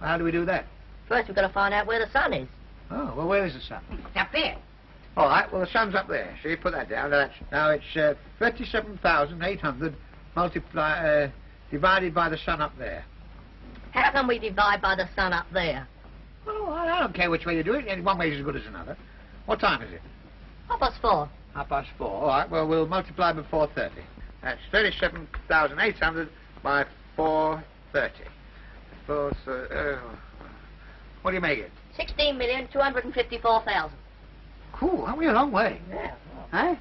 How do we do that? First, we've got to find out where the sun is. Oh, well, where is the sun? It's up there. All right, well, the sun's up there. So you put that down. Now, that's, now it's uh, 37,800 multiply, uh, divided by the sun up there. How can we divide by the sun up there? Oh, I don't care which way you do it. One way is as good as another. What time is it? Half past four. Half past four. All right, well, we'll multiply by 4.30. That's 37,800 by 4.30. Four, thir- uh, what do you make it? 16,254,000. Cool, aren't we a long way? Yeah. Huh?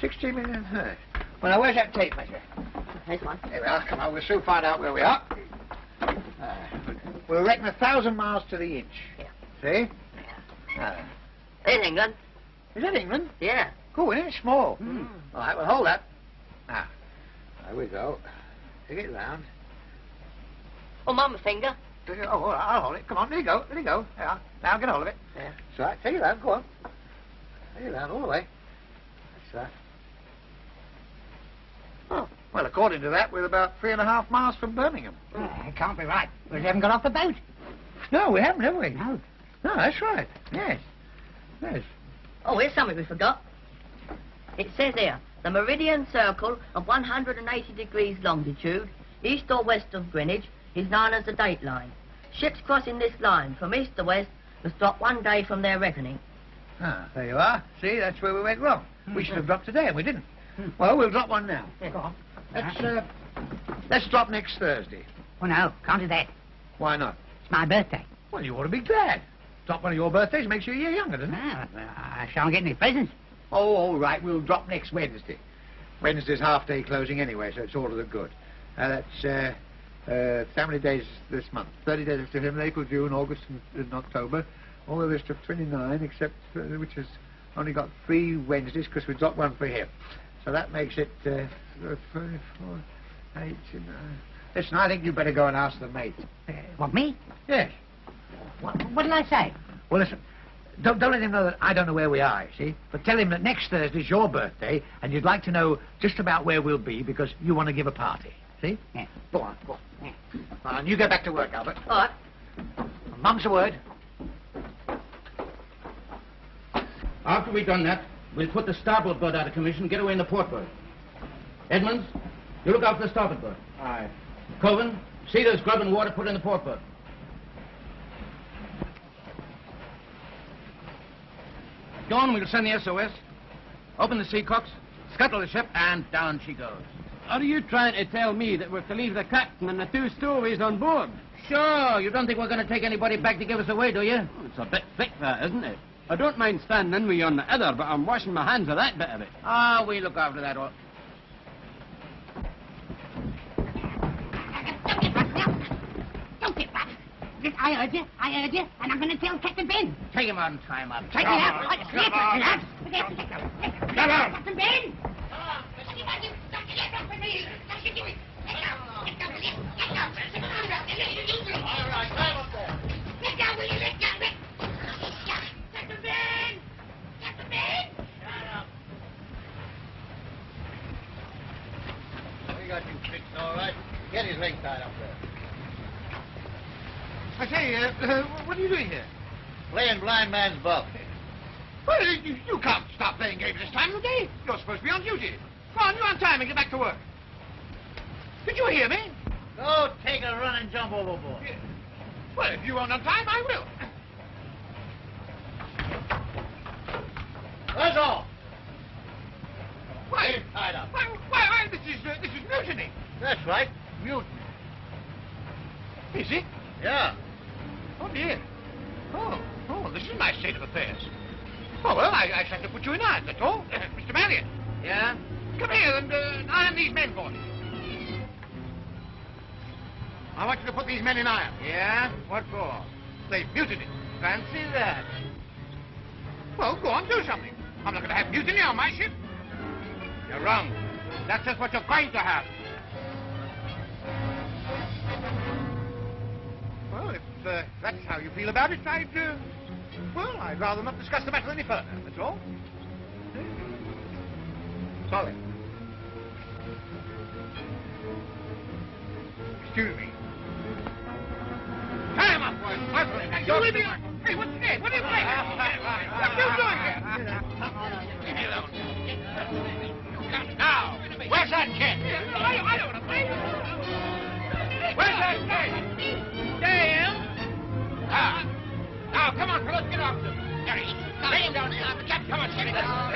60 million. Huh. Well, now, where's that tape measure? Here's one. There we are. Come on, we'll soon find out where we are. Uh, we'll reckon a thousand miles to the inch. Yeah. See? Uh, In England. is that England? Yeah. Cool, isn't it? Small. All right, well, hold that. Now, there we go. Take it round. Oh, mama finger. Oh, all right, I'll hold it. Come on, there you go. There you go. There. Now get hold of it. Yeah. That's right. Take it round. Go on. Take it round all the way. That's right. Oh, well, according to that, we're about three and a half miles from Birmingham. Oh, it can't be right. We haven't got off the boat. No, we haven't, have we? No. No, that's right. Yes. Yes. Oh, here's something we forgot. It says here, the meridian circle of 180 degrees longitude, east or west of Greenwich, is known as the date line. Ships crossing this line from east to west must drop one day from their reckoning. Ah, there you are. See, that's where we went wrong. We should have dropped today, and we didn't. Well, we'll drop one now. Yeah. Go on. Let's, uh, let's drop next Thursday. Oh, no, can't do that. Why not? It's my birthday. Well, you ought to be glad. Drop one of your birthdays makes you a year younger, doesn't it? Ah, well, I shan't get any presents. Oh, all right. We'll drop next Wednesday. Wednesday's half-day closing anyway, so it's all to the good. Uh, that's, uh, uh, many days this month? 30 days after him, April, June, August, and, and October. All the rest of 29, except, uh, which has only got three Wednesdays, because we dropped one for him. So that makes it, uh, uh, three, four, eight, nine. Listen, I think you'd better go and ask the mate. Uh, what, me? Yes. What, what did I say? Well, listen, don't, don't let him know that I don't know where we are, you see? But tell him that next Thursday's your birthday, and you'd like to know just about where we'll be because you want to give a party. See? Yeah. Go on, go on. Eh. Well, and you get back to work, Albert. All right. Mum's a word. After we've done that, we'll put the starboard bird out of commission, get away in the port bird. Edmonds, you look out for the starboard bird. Aye. Coven, see there's grub and water put in the port bird. Dawn, we'll send the SOS. Open the sea seacocks, scuttle the ship, and down she goes. Are you trying to tell me that we're to leave the captain and the two stowaways on board? Sure, you don't think we're going to take anybody back to give us away, do you? It's a bit thick, that, isn't it? I don't mind standing in with you on the other, but I'm washing my hands of that bit of it. Ah, we look after that all. Don't get back. I heard you. I heard you. And I'm going to tell Captain Ben. Take him out and tie him up. Take it out. I- Get out. Get out. Captain Ben. We got you fixed all right. Get his leg tied up there. I say, uh, uh, what are you doing here? Playing blind man's buff. Well, you, you can't stop playing games this time of day. You're supposed to be on duty. Come on, you're on time and get back to work. Did you hear me? Go take a run and jump overboard. Well, if you aren't on time, I will. That's all. Why? Tied up. Why, why, why this is, uh, this is mutiny. That's right. Mutiny. Is it? Yeah. Oh, dear. Oh, oh, this is my state of affairs. Oh, well, I, I shall have to put you in irons, that's all. Mr. Maddock. Yeah? Come here and uh, iron these men for me. I want you to put these men in irons. Yeah? What for? They've mutinied. Fancy that. Well, go on, do something. I'm not going to have mutiny on my ship. You're wrong. That's just what you're going to have. Well, if uh, that's how you feel about it, I'd, uh, well, I'd rather not discuss the matter any further, that's all. Sorry. Excuse me. Tie him up, boys. Muscle him. You leave me. Hey, what's this? What are you playing? What are you doing here? Leave me alone. You. Now, where's that kid? I, I don't want to play. Where's that kid? Damn. Ah. Now, come on, fellas, get off them. Jerry, lay him down here. Come on, Jerry.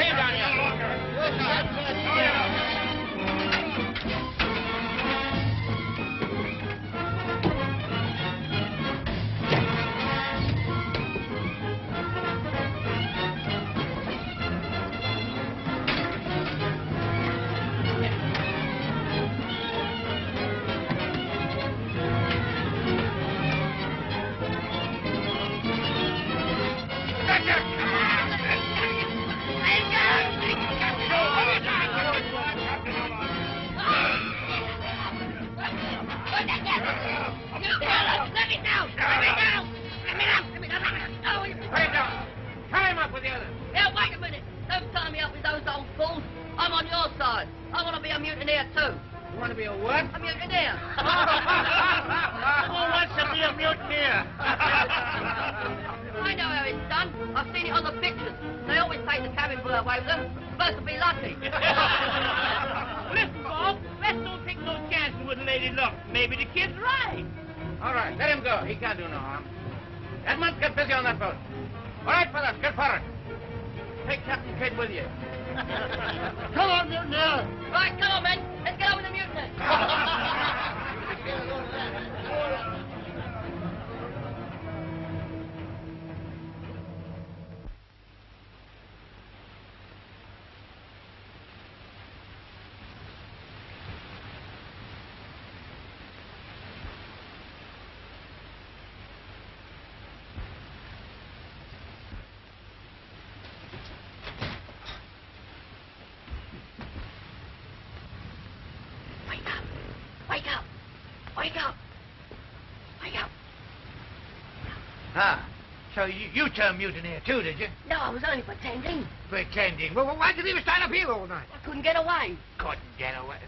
you, turned mutineer too, did you? No, I was only pretending. Pretending? Well, why did you stay up here all night? I couldn't get away. Couldn't get away.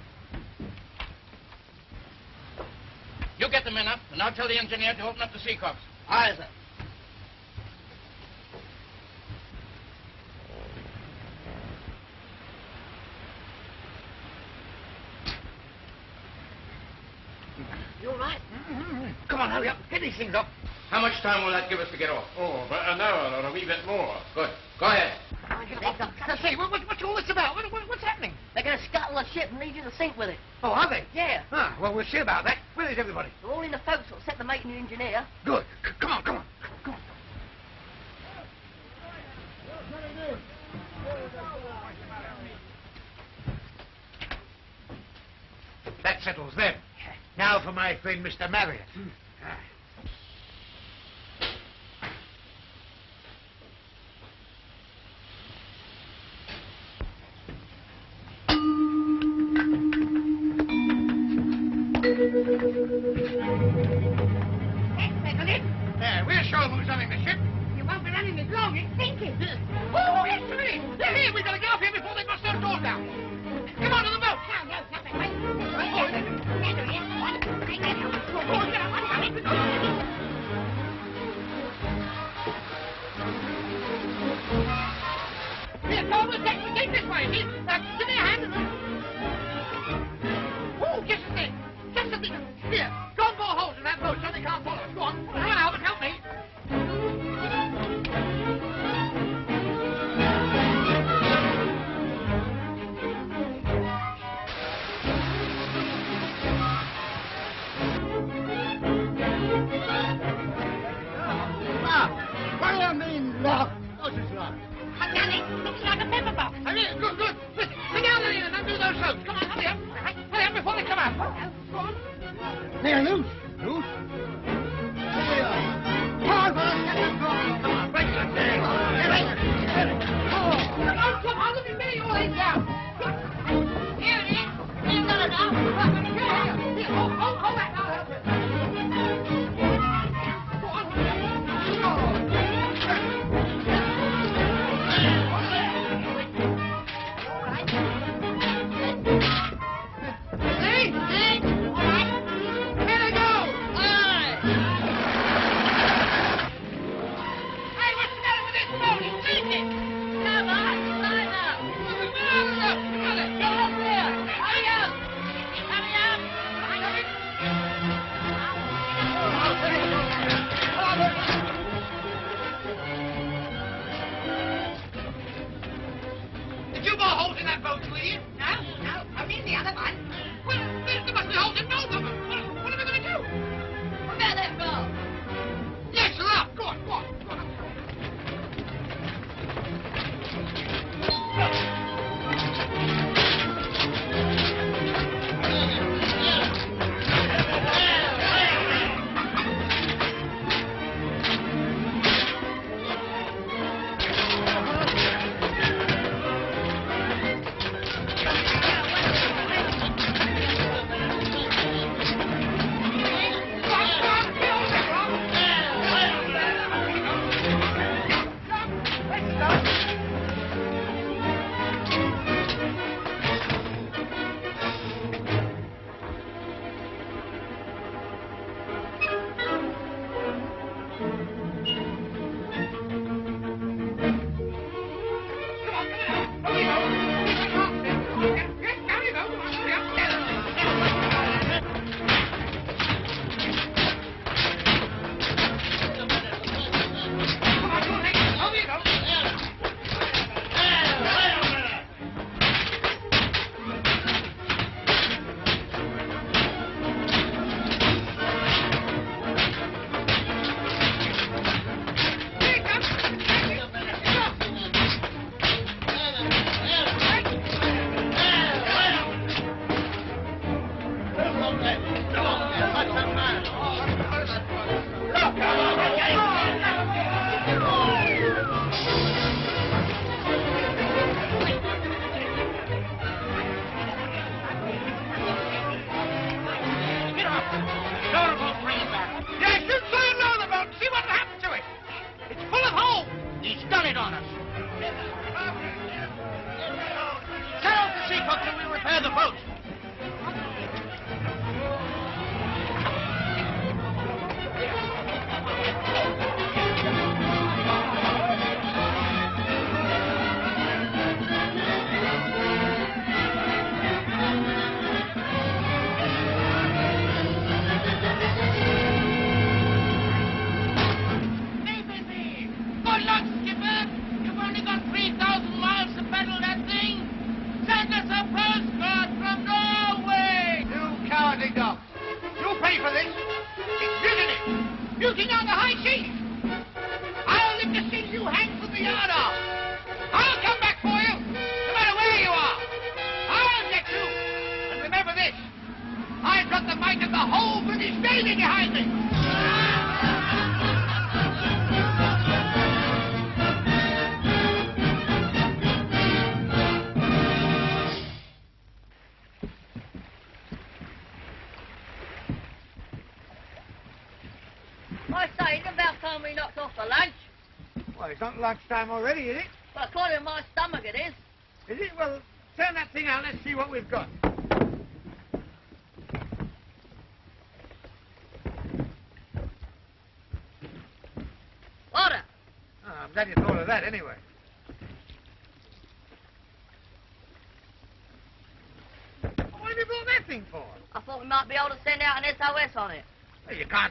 You get the men up, and I'll tell the engineer to open up the seacocks. Aye, sir. You all right? Mm -hmm. Come on, hurry up. Get these things up. How much time will that give us to get off? Oh, about an hour or a wee bit more. Good. Go ahead. I say, what, what, what's all this about? What, what, what's happening? They're going to scuttle a ship and leave you to the sink with it. Oh, are they? Yeah. Ah, well, we'll see about that. Where is everybody? They're all in the forecastle, except the mate and the engineer. Good. C come on, come on. Come on. That settles them. Now for my friend, Mr. Maddock. Mm.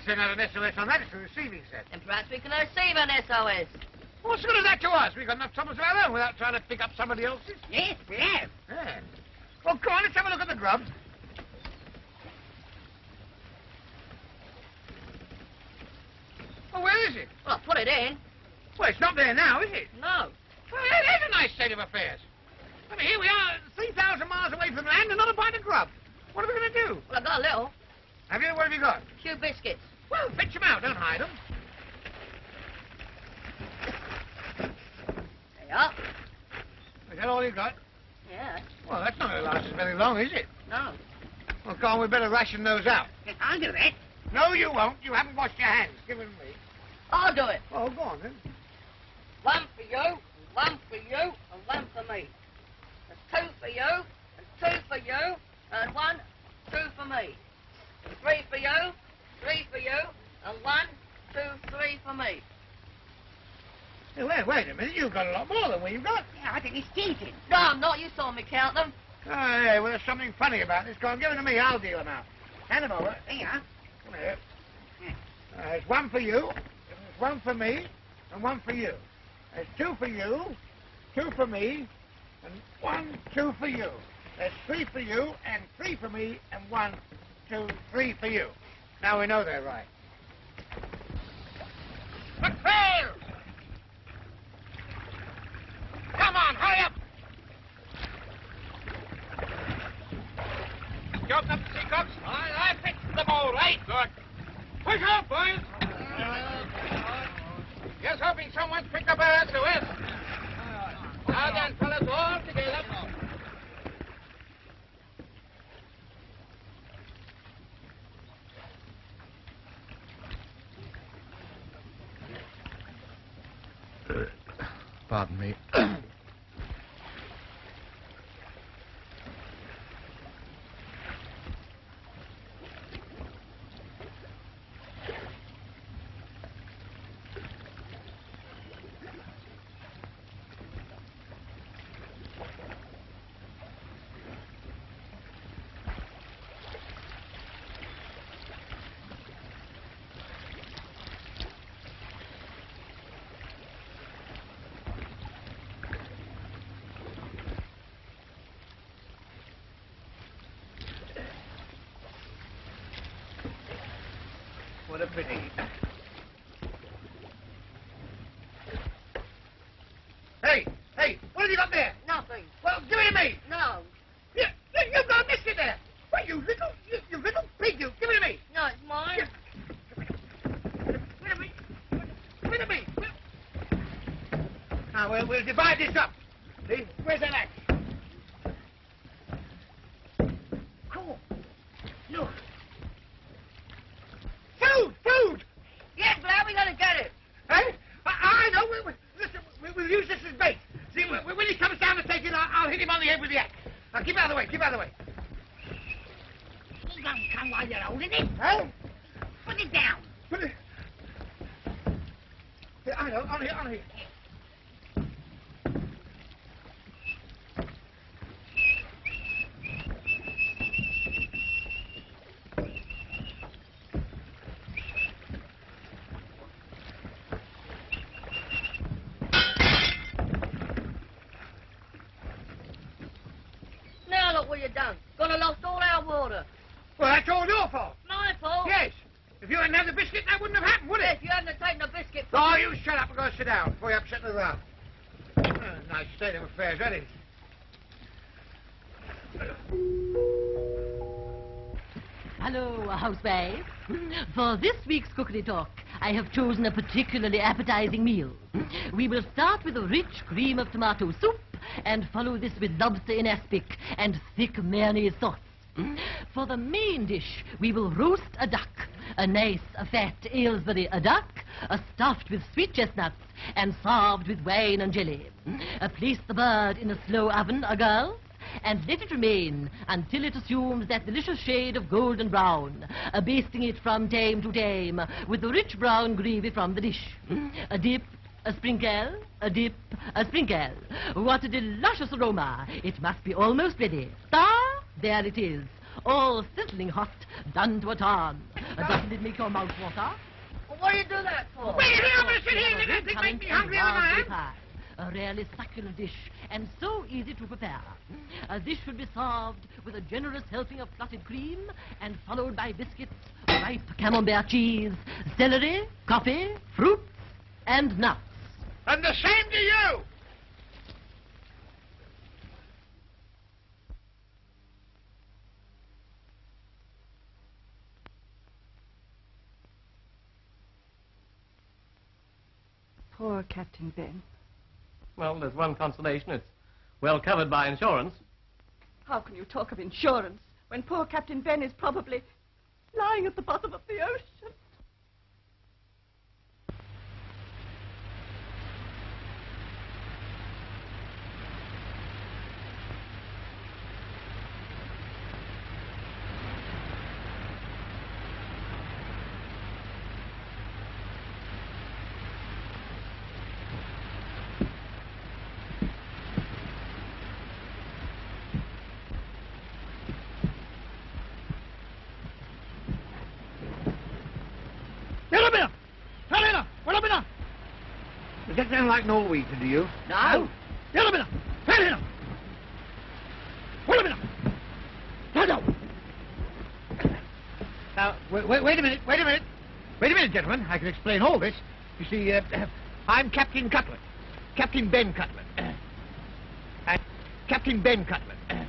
Send out an SOS on that. It's a receiving set. And perhaps we can receive an SOS. What's good is that to us? We've got enough troubles of our own without trying to pick up somebody else's. Yes, we have. Yeah. Well, come on, let's have a look at the grub. Well, where is it? Well, I put it in. Well, it's not there now, is it? No. Well, that is a nice state of affairs. I mean, here we are, 3,000 miles away from land and not a bite of grub. What are we going to do? Well, I've got a little. Have you? What have you got? Few biscuits. Well, fetch them out. Don't hide them. There you are. Is that all you got? Yeah. Well, that's not going to last us very long, is it? No. Well, come on, we better ration those out. I'll do that. No, you won't. You haven't washed your hands. Give them to me. I'll do it. Oh, go on, then. One for you, one for you, and one for me. There's two for you, and two for you, and one, two for me. Three for you, three for you, and one, two, three for me. Hey, wait, wait a minute. You've got a lot more than we've got. Yeah, I think he's cheating. No, I'm not. You saw me count them. Oh, yeah, well, there's something funny about this. Go on, give them to me. I'll deal them out. Hand them over. Are. Come here. Uh, there's one for you, there's one for me, and one for you. There's two for you, two for me, and one, two for you. There's three for you, and three for me, and one, two, three for you. Now we know they're right. McPhail! Come on, hurry up! You up the teacups? I, I fixed them all eh? right. Good. Push off, boys. Just hoping someone's picked up our SOS. Eh? Now then, fellas, all together. Pardon me. What a pity. Hey, hey, what have you got there? Nothing. Well, give it to me. No. You, you, you've got a biscuit there. What, you little, you, you little pig, you. Give it to me. No, it's mine. Give it to me. Give it to me. Now, we'll, divide this up. See? Where's that axe? Cool. Look. Food! Food! Yes, but how are we going to get it? Hey? I, I know. We, we, listen, we, we'll use this as bait. See, when, when he comes down to take it, I'll, I'll hit him on the head with the axe. Now, keep out of the way. Keep out of the way. He won't come while you're holding it. Huh? Put it down. Put it... Here, I know. On here, on here. Now look what you've done. Gonna lost all our water. Well, that's all your fault. My fault? Yes. If you hadn't had the biscuit, that wouldn't have happened, would Yes, it? you hadn't have taken a biscuit Oh, you shut up and go sit down before you upset the round. Uh, nice state of affairs, that is. Hello, housemaid. For this week's cookery talk, I have chosen a particularly appetizing meal. We will start with a rich cream of tomato soup and follow this with lobster in aspic and thick mayonnaise sauce. For the main dish, we will roast a duck, a nice, a fat Aylesbury a duck, a stuffed with sweet chestnuts and served with wine and jelly. Uh, place the bird in a slow oven, a girl, and let it remain until it assumes that delicious shade of golden brown, uh, basting it from time to time with the rich brown gravy from the dish. A dip, a sprinkle, a dip, a sprinkle. What a delicious aroma. It must be almost ready. Ah, there it is. All sizzling hot, done to a turn. Uh, doesn't it make your mouth water? What do you do that for? Wait, here, I'm gonna here and let it make me hungrier than I am. Pie. A really succulent dish, and so easy to prepare. Uh, this should be served with a generous helping of clotted cream, and followed by biscuits, ripe camembert cheese, celery, coffee, fruits, and nuts. And the same to you! Poor Captain Ben. Well, there's one consolation. It's well covered by insurance. How can you talk of insurance when poor Captain Ben is probably lying at the bottom of the ocean? Does that sound like Norwegian to you? No. Yellowbinner! Yellowbinner! Yellowbinner! No, no! Now, wait, wait, wait a minute, wait a minute. Wait a minute, gentlemen. I can explain all this. You see, uh, I'm Captain Cutlet. Captain Ben Cutlet. and Captain Ben Cutlet.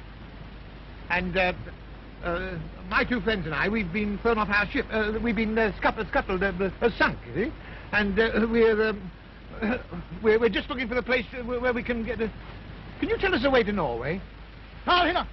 and uh, uh, my two friends and I, we've been thrown off our ship. Uh, we've been uh, scuttled, scuttled uh, uh, sunk, you see. And uh, we're, um, we're, we're just looking for the place uh, where, where we can get a... Can you tell us the way to Norway? Oh, here.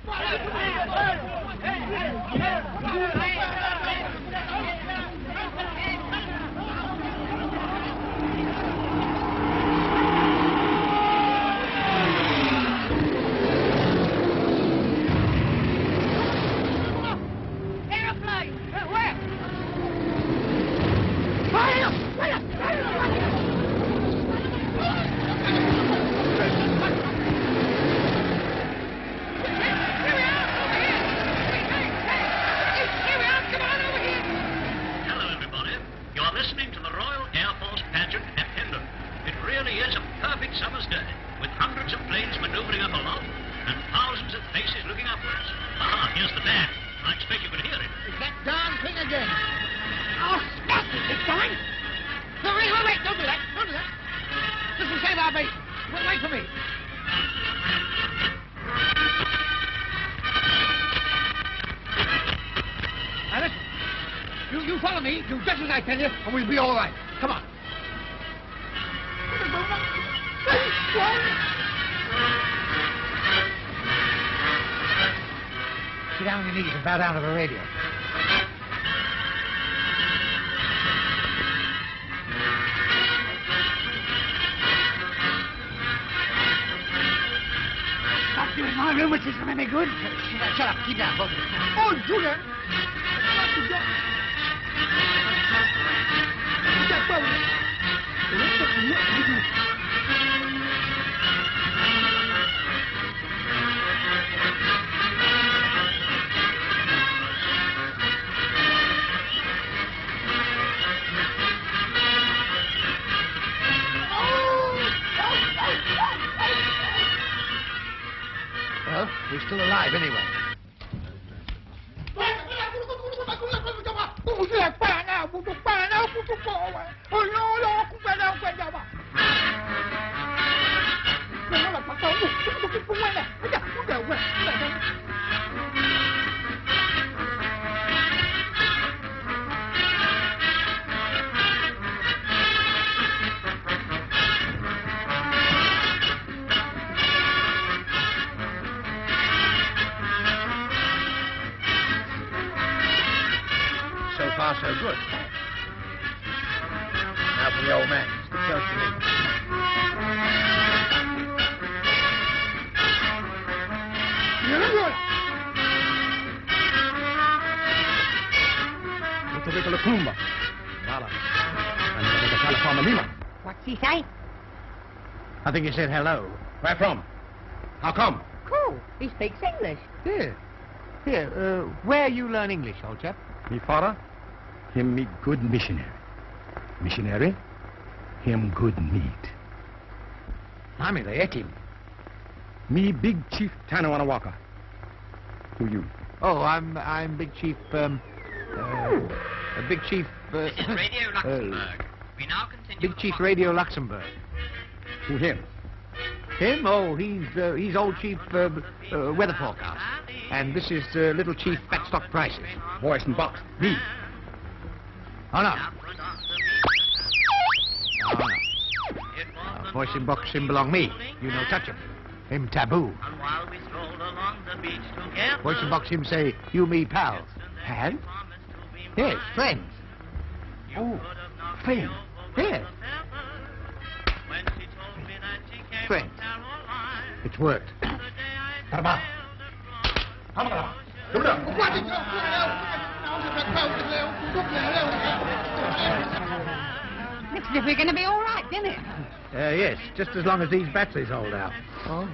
Down to the We're still alive anyway. I think he said hello. Where from? How come? Cool. He speaks English. Here. Here, uh, where you learn English, old chap? Me father, him me good missionary. Missionary, him good meat. Blimey, they ate him. Me big chief Tanawanawaca. Who you? Oh, I'm I'm Big Chief, um, uh, Big Chief, uh, This is Radio uh, Luxembourg. we now continue Big Chief Radio Luxembourg. Who him? Him? Oh, he's uh, he's old Chief uh, uh, Weather Forecast, and this is uh, Little Chief Fat Stock Prices. Voice and box. Me. Oh no. Oh no. Uh, voice in box him belong me. You no touch him. Him taboo. And Voice and box him say you me pals. And? Yes, friends. Oh, friends. Yes. Friends. It's worked. Karma. Come on. Come Looks as if we're going to be all right, didn't it? Uh, yes, just as long as these batteries hold out. Oh.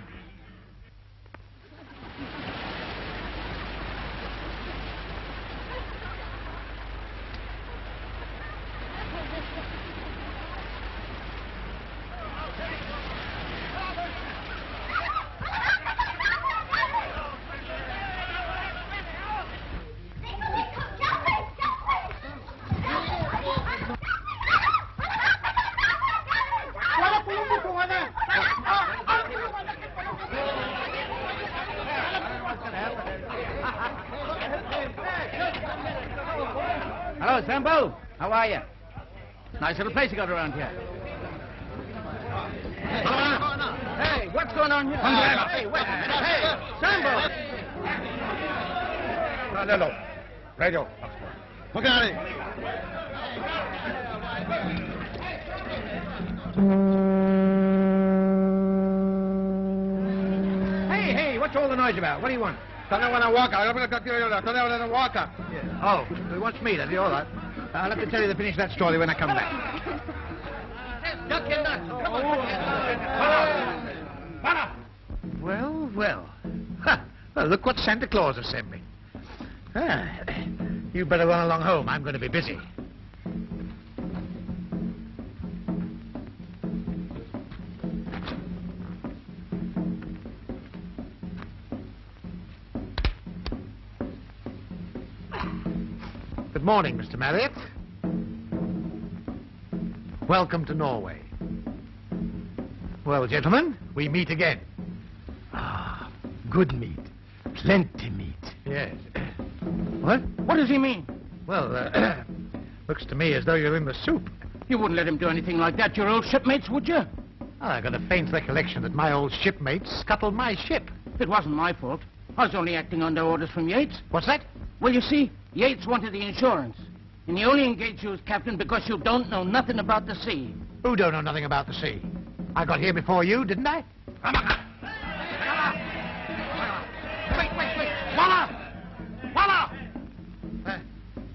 Nice little place you got around here. Hey, what's going on here? Hey, wait a minute. Hey, Sambo. Hello. Radio. Look at it. Hey, hey, what's all the noise about? What do you want? Tanawanawaca. Oh, he wants me, does he? All right. I'll have to tell you to finish that story when I come back. Duck your nuts. Come on. Well, well. Ha! Well, look what Santa Claus has sent me. Ah, you better run along home. I'm going to be busy. Good morning, Mr. Marriott. Welcome to Norway. Well, gentlemen, we meet again. Ah, good meat. Plenty meat. Yes. What? What does he mean? Well, uh, looks to me as though you're in the soup. You wouldn't let him do anything like that, your old shipmates, would you? I've got a faint recollection that my old shipmates scuttled my ship. It wasn't my fault. I was only acting under orders from Yates. What's that? Well, you see, Yates wanted the insurance. And he only engaged you as captain because you don't know nothing about the sea. Who don't know nothing about the sea? I got here before you, didn't I? Wait, wait, wait. Walla! Walla! Uh,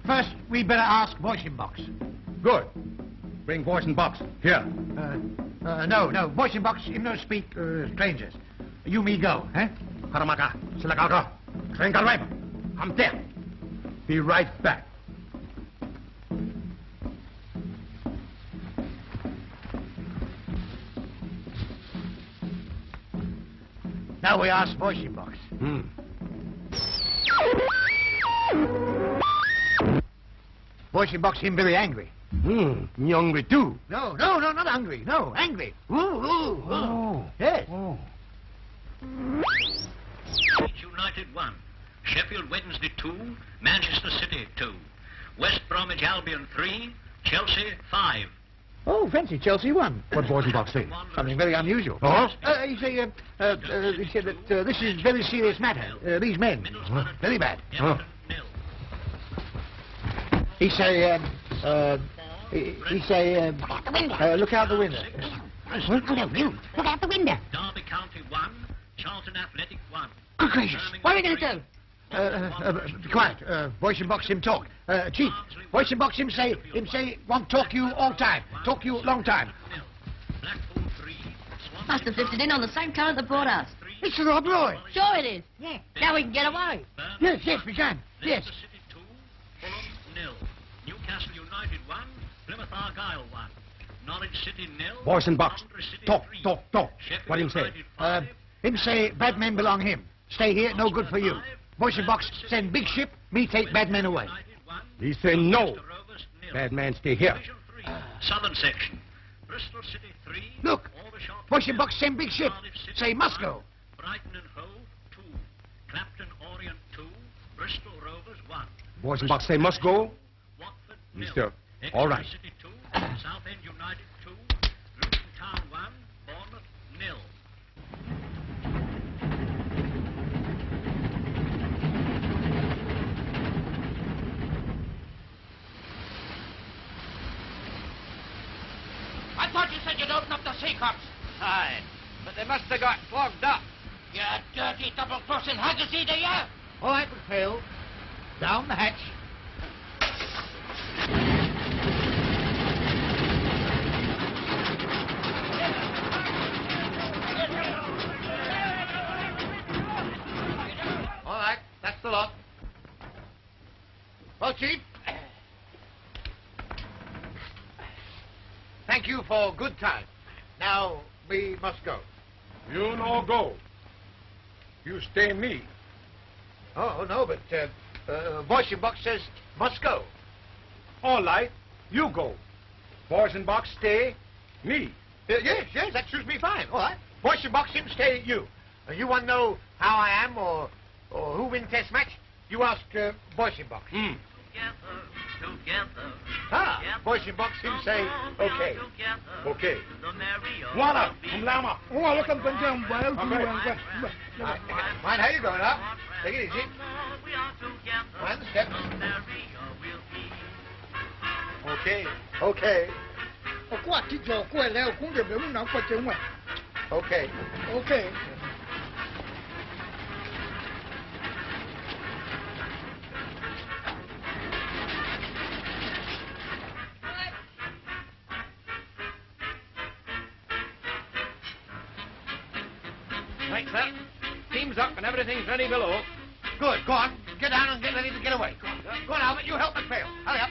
first, we better ask Voice in Box. Good. Bring voice and box. Here. Uh, uh, no, no, Voice in Box, him no speak uh, strangers. You me go, eh? Karamaka. Silakaga. Trenkarweb. I'm there. Be right back. Now we ask Voice in Box. Hmm. Voice Box, him very angry. Hmm. Me hungry too. No, no, no, not hungry. No, angry. Ooh, ooh, ooh. Oh. Yes. Leeds United 1. Sheffield Wednesday 2. Manchester City 2. West Bromwich Albion 3. Chelsea 5. Oh, fancy Chelsea won. What voice and box say? Something very unusual. Oh? Uh, he say, uh, uh, uh, he said that uh, this is very serious matter. Uh, these men, very bad. Huh. He say, um, uh, he, he say, um, uh, look out the window. Hello, you. Look out the window. Derby County 1, Charlton Athletic 1. Good gracious. What are we going to do? Uh, uh, uh, be quiet. Uh, voice and box him talk. Uh, chief, voice and box him say, him say, want talk you all time. Talk you long time. Must have drifted in on the same current that brought us. It's the Rob Roy. Sure it is. Yeah. Now we can get away. Yes, yes, we can. Yes. Nil. Newcastle United 1, Plymouth Argyle 1. Norwich City nil. Boys and box. Coventry Talk, talk, talk. Sheffield What him say? Uh, him say, bad men belong him. Stay here, no good for you. Voice and box send big ship, me take bad men away. He say no. Bad man stay here. Southern section. Bristol City 3. Look, voice and box send big ship. Say must go. Brighton and Hove 2. Clapton Orient 2. Bristol Rovers 1. Boys and box say must go. Watford Mister, nil. all right. Exeter City 2. Southend United 2. Luton Town 1. Bournemouth nil. I thought you said open up the seacocks. Aye, but they must have got clogged up. You dirty double-crossing haggis eater, you! All right, McPhail. Down the hatch. All right, that's the lot. Well, Chief. Thank you for good time. Now, we must go. You no go. You stay me. Oh, no, but uh, uh, Voice and Box says must go. All right, you go. Boys and box stay me. Uh, yes, yes, that suits me fine. All right. Voice and Box him, stay you. Uh, you want to know how I am or, or who win test match? You ask uh, Voice and Box. Together. Ah, in box him say, okay. Okay. Wala, umlama. Oh, look at Benjam. Ah, mind how you going up? Take it easy. Mind the steps. Okay. Okay. Okay. Okay. Okay. Steam's up and everything's ready below. Good. Go on. Get down and get ready to get away. Go on Albert. You help McPhail. Hurry up.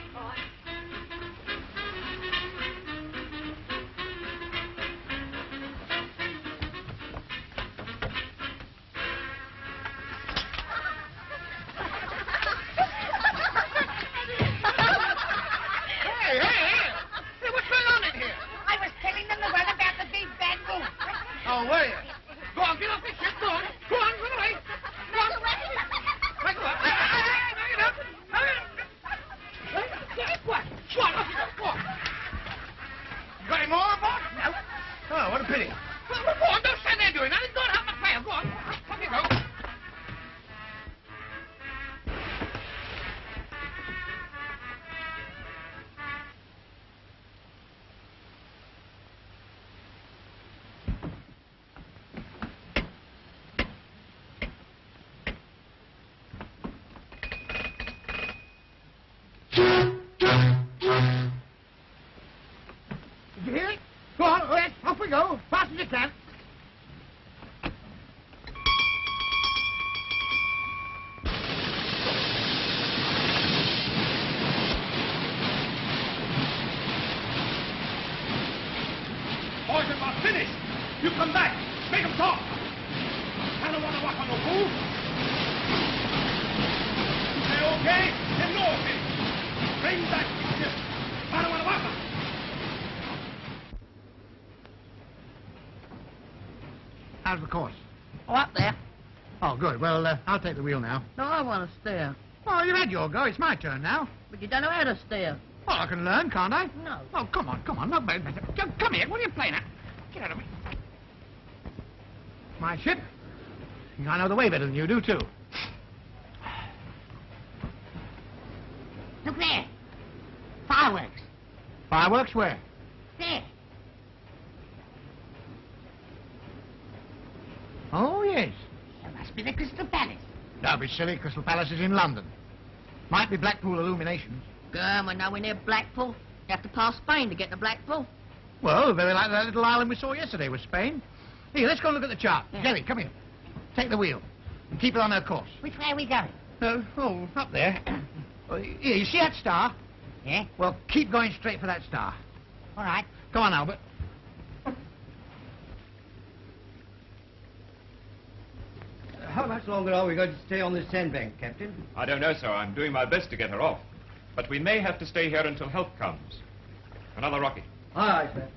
How's the course? Oh, up there. Oh, good. Well, uh, I'll take the wheel now. No, I want to steer. Oh, you had your go. It's my turn now. But you don't know how to steer. Well, I can learn, can't I? No. Oh, come on, come on. No, come here. What are you playing at? Get out of me. My ship. I know the way better than you do, too. Look there. Fireworks. Fireworks where? There. Oh, yes. It must be the Crystal Palace. Don't be silly. Crystal Palace is in London. Might be Blackpool Illuminations. Gum, we're nowhere near Blackpool. You have to pass Spain to get to Blackpool. Well, very like that little island we saw yesterday was Spain. Here, let's go and look at the chart. Jerry, come here. Take the wheel. And keep it on her course. Which way are we going? Uh, oh, up there. Uh, here, you see that star? Yeah? Well, keep going straight for that star. All right. Come on, Albert. How much longer are we going to stay on this sandbank, Captain? I don't know, sir. I'm doing my best to get her off. But we may have to stay here until help comes. Another rocket. Aye, sir.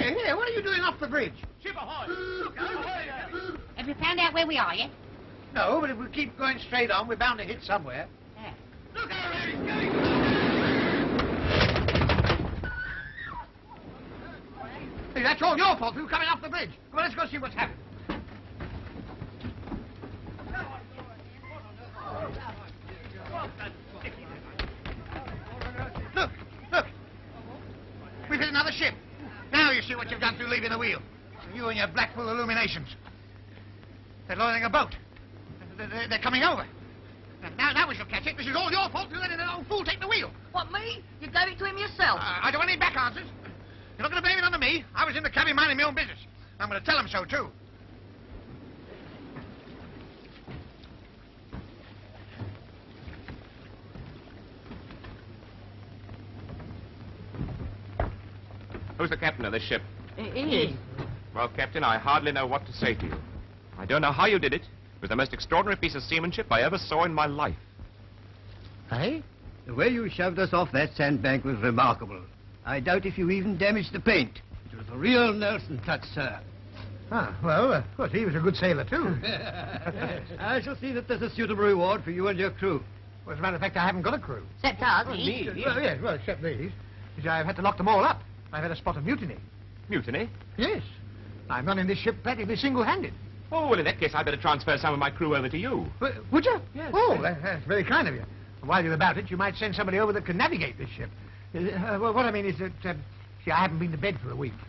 Hey, here, what are you doing off the bridge? Ship ahoy! Look out! Ahoy there! Have you found out where we are yet? No, but if we keep going straight on, we're bound to hit somewhere. Hey, that's all your fault you coming off the bridge. Come on, let's go see what's happened. Look, look. We've hit another ship. Now you see what you've done through leaving the wheel. You and your Blackpool illuminations. They're loading a boat. They're, they're- they're coming over. Now, now we shall catch it. This is all your fault for letting an old fool take the wheel. What, me? You gave it to him yourself. Uh, I don't want any back answers. You're not going to blame it on me. I was in the cabin minding my own business. I'm going to tell him so, too. Who's the captain of this ship? It is. Well, Captain, I hardly know what to say to you. I don't know how you did it. It was the most extraordinary piece of seamanship I ever saw in my life. Hey? The way you shoved us off that sandbank was remarkable. I doubt if you even damaged the paint. It was a real Nelson touch, sir. Ah, well, uh, of course, he was a good sailor, too. I shall see that there's a suitable reward for you and your crew. Well, as a matter of fact, I haven't got a crew. Except us. Well, me. Well, yes, well, except these. You see, I've had to lock them all up. I've had a spot of mutiny. Mutiny? Yes. I'm running this ship practically single-handed. Oh, well, in that case, I'd better transfer some of my crew over to you. W- would you? Yes. Oh, that- that's very kind of you. While you're about it, you might send somebody over that can navigate this ship. Uh, well, what I mean is that, um, see, I haven't been to bed for a week.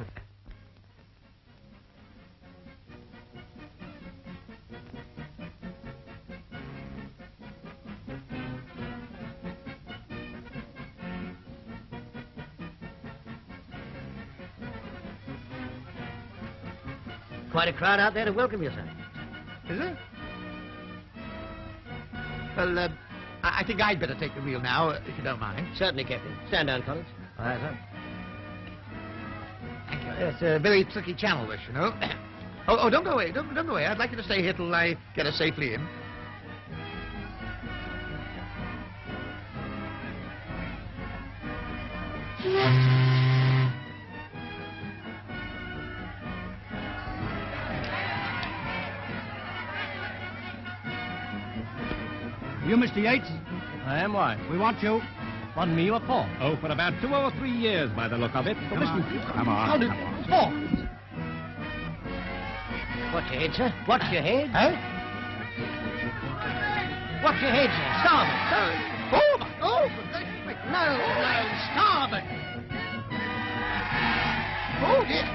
Quite a crowd out there to welcome you, sir. Is it? Well, uh, I I think I'd better take the wheel now, uh, if you don't mind. Certainly, Captain. Stand down, Collins. All right, sir. Thank you. It's a very tricky channel, this, you know. oh, oh, don't go away. Don't, don't go away. I'd like you to stay here till I get us safely in. You, Mr. Yates? I am why. We want you. Want me what for? Oh, for about two or three years by the look of it. Come listen, on. come on. How did- come. Watch your head, sir. Watch your head. Huh? Watch your head, sir. Starboard. Oh, for goodness sake. No, no, starboard. Oh, dear.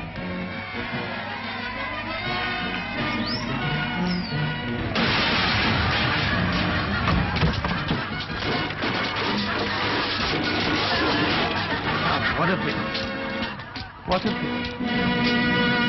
What a pity. What a pity.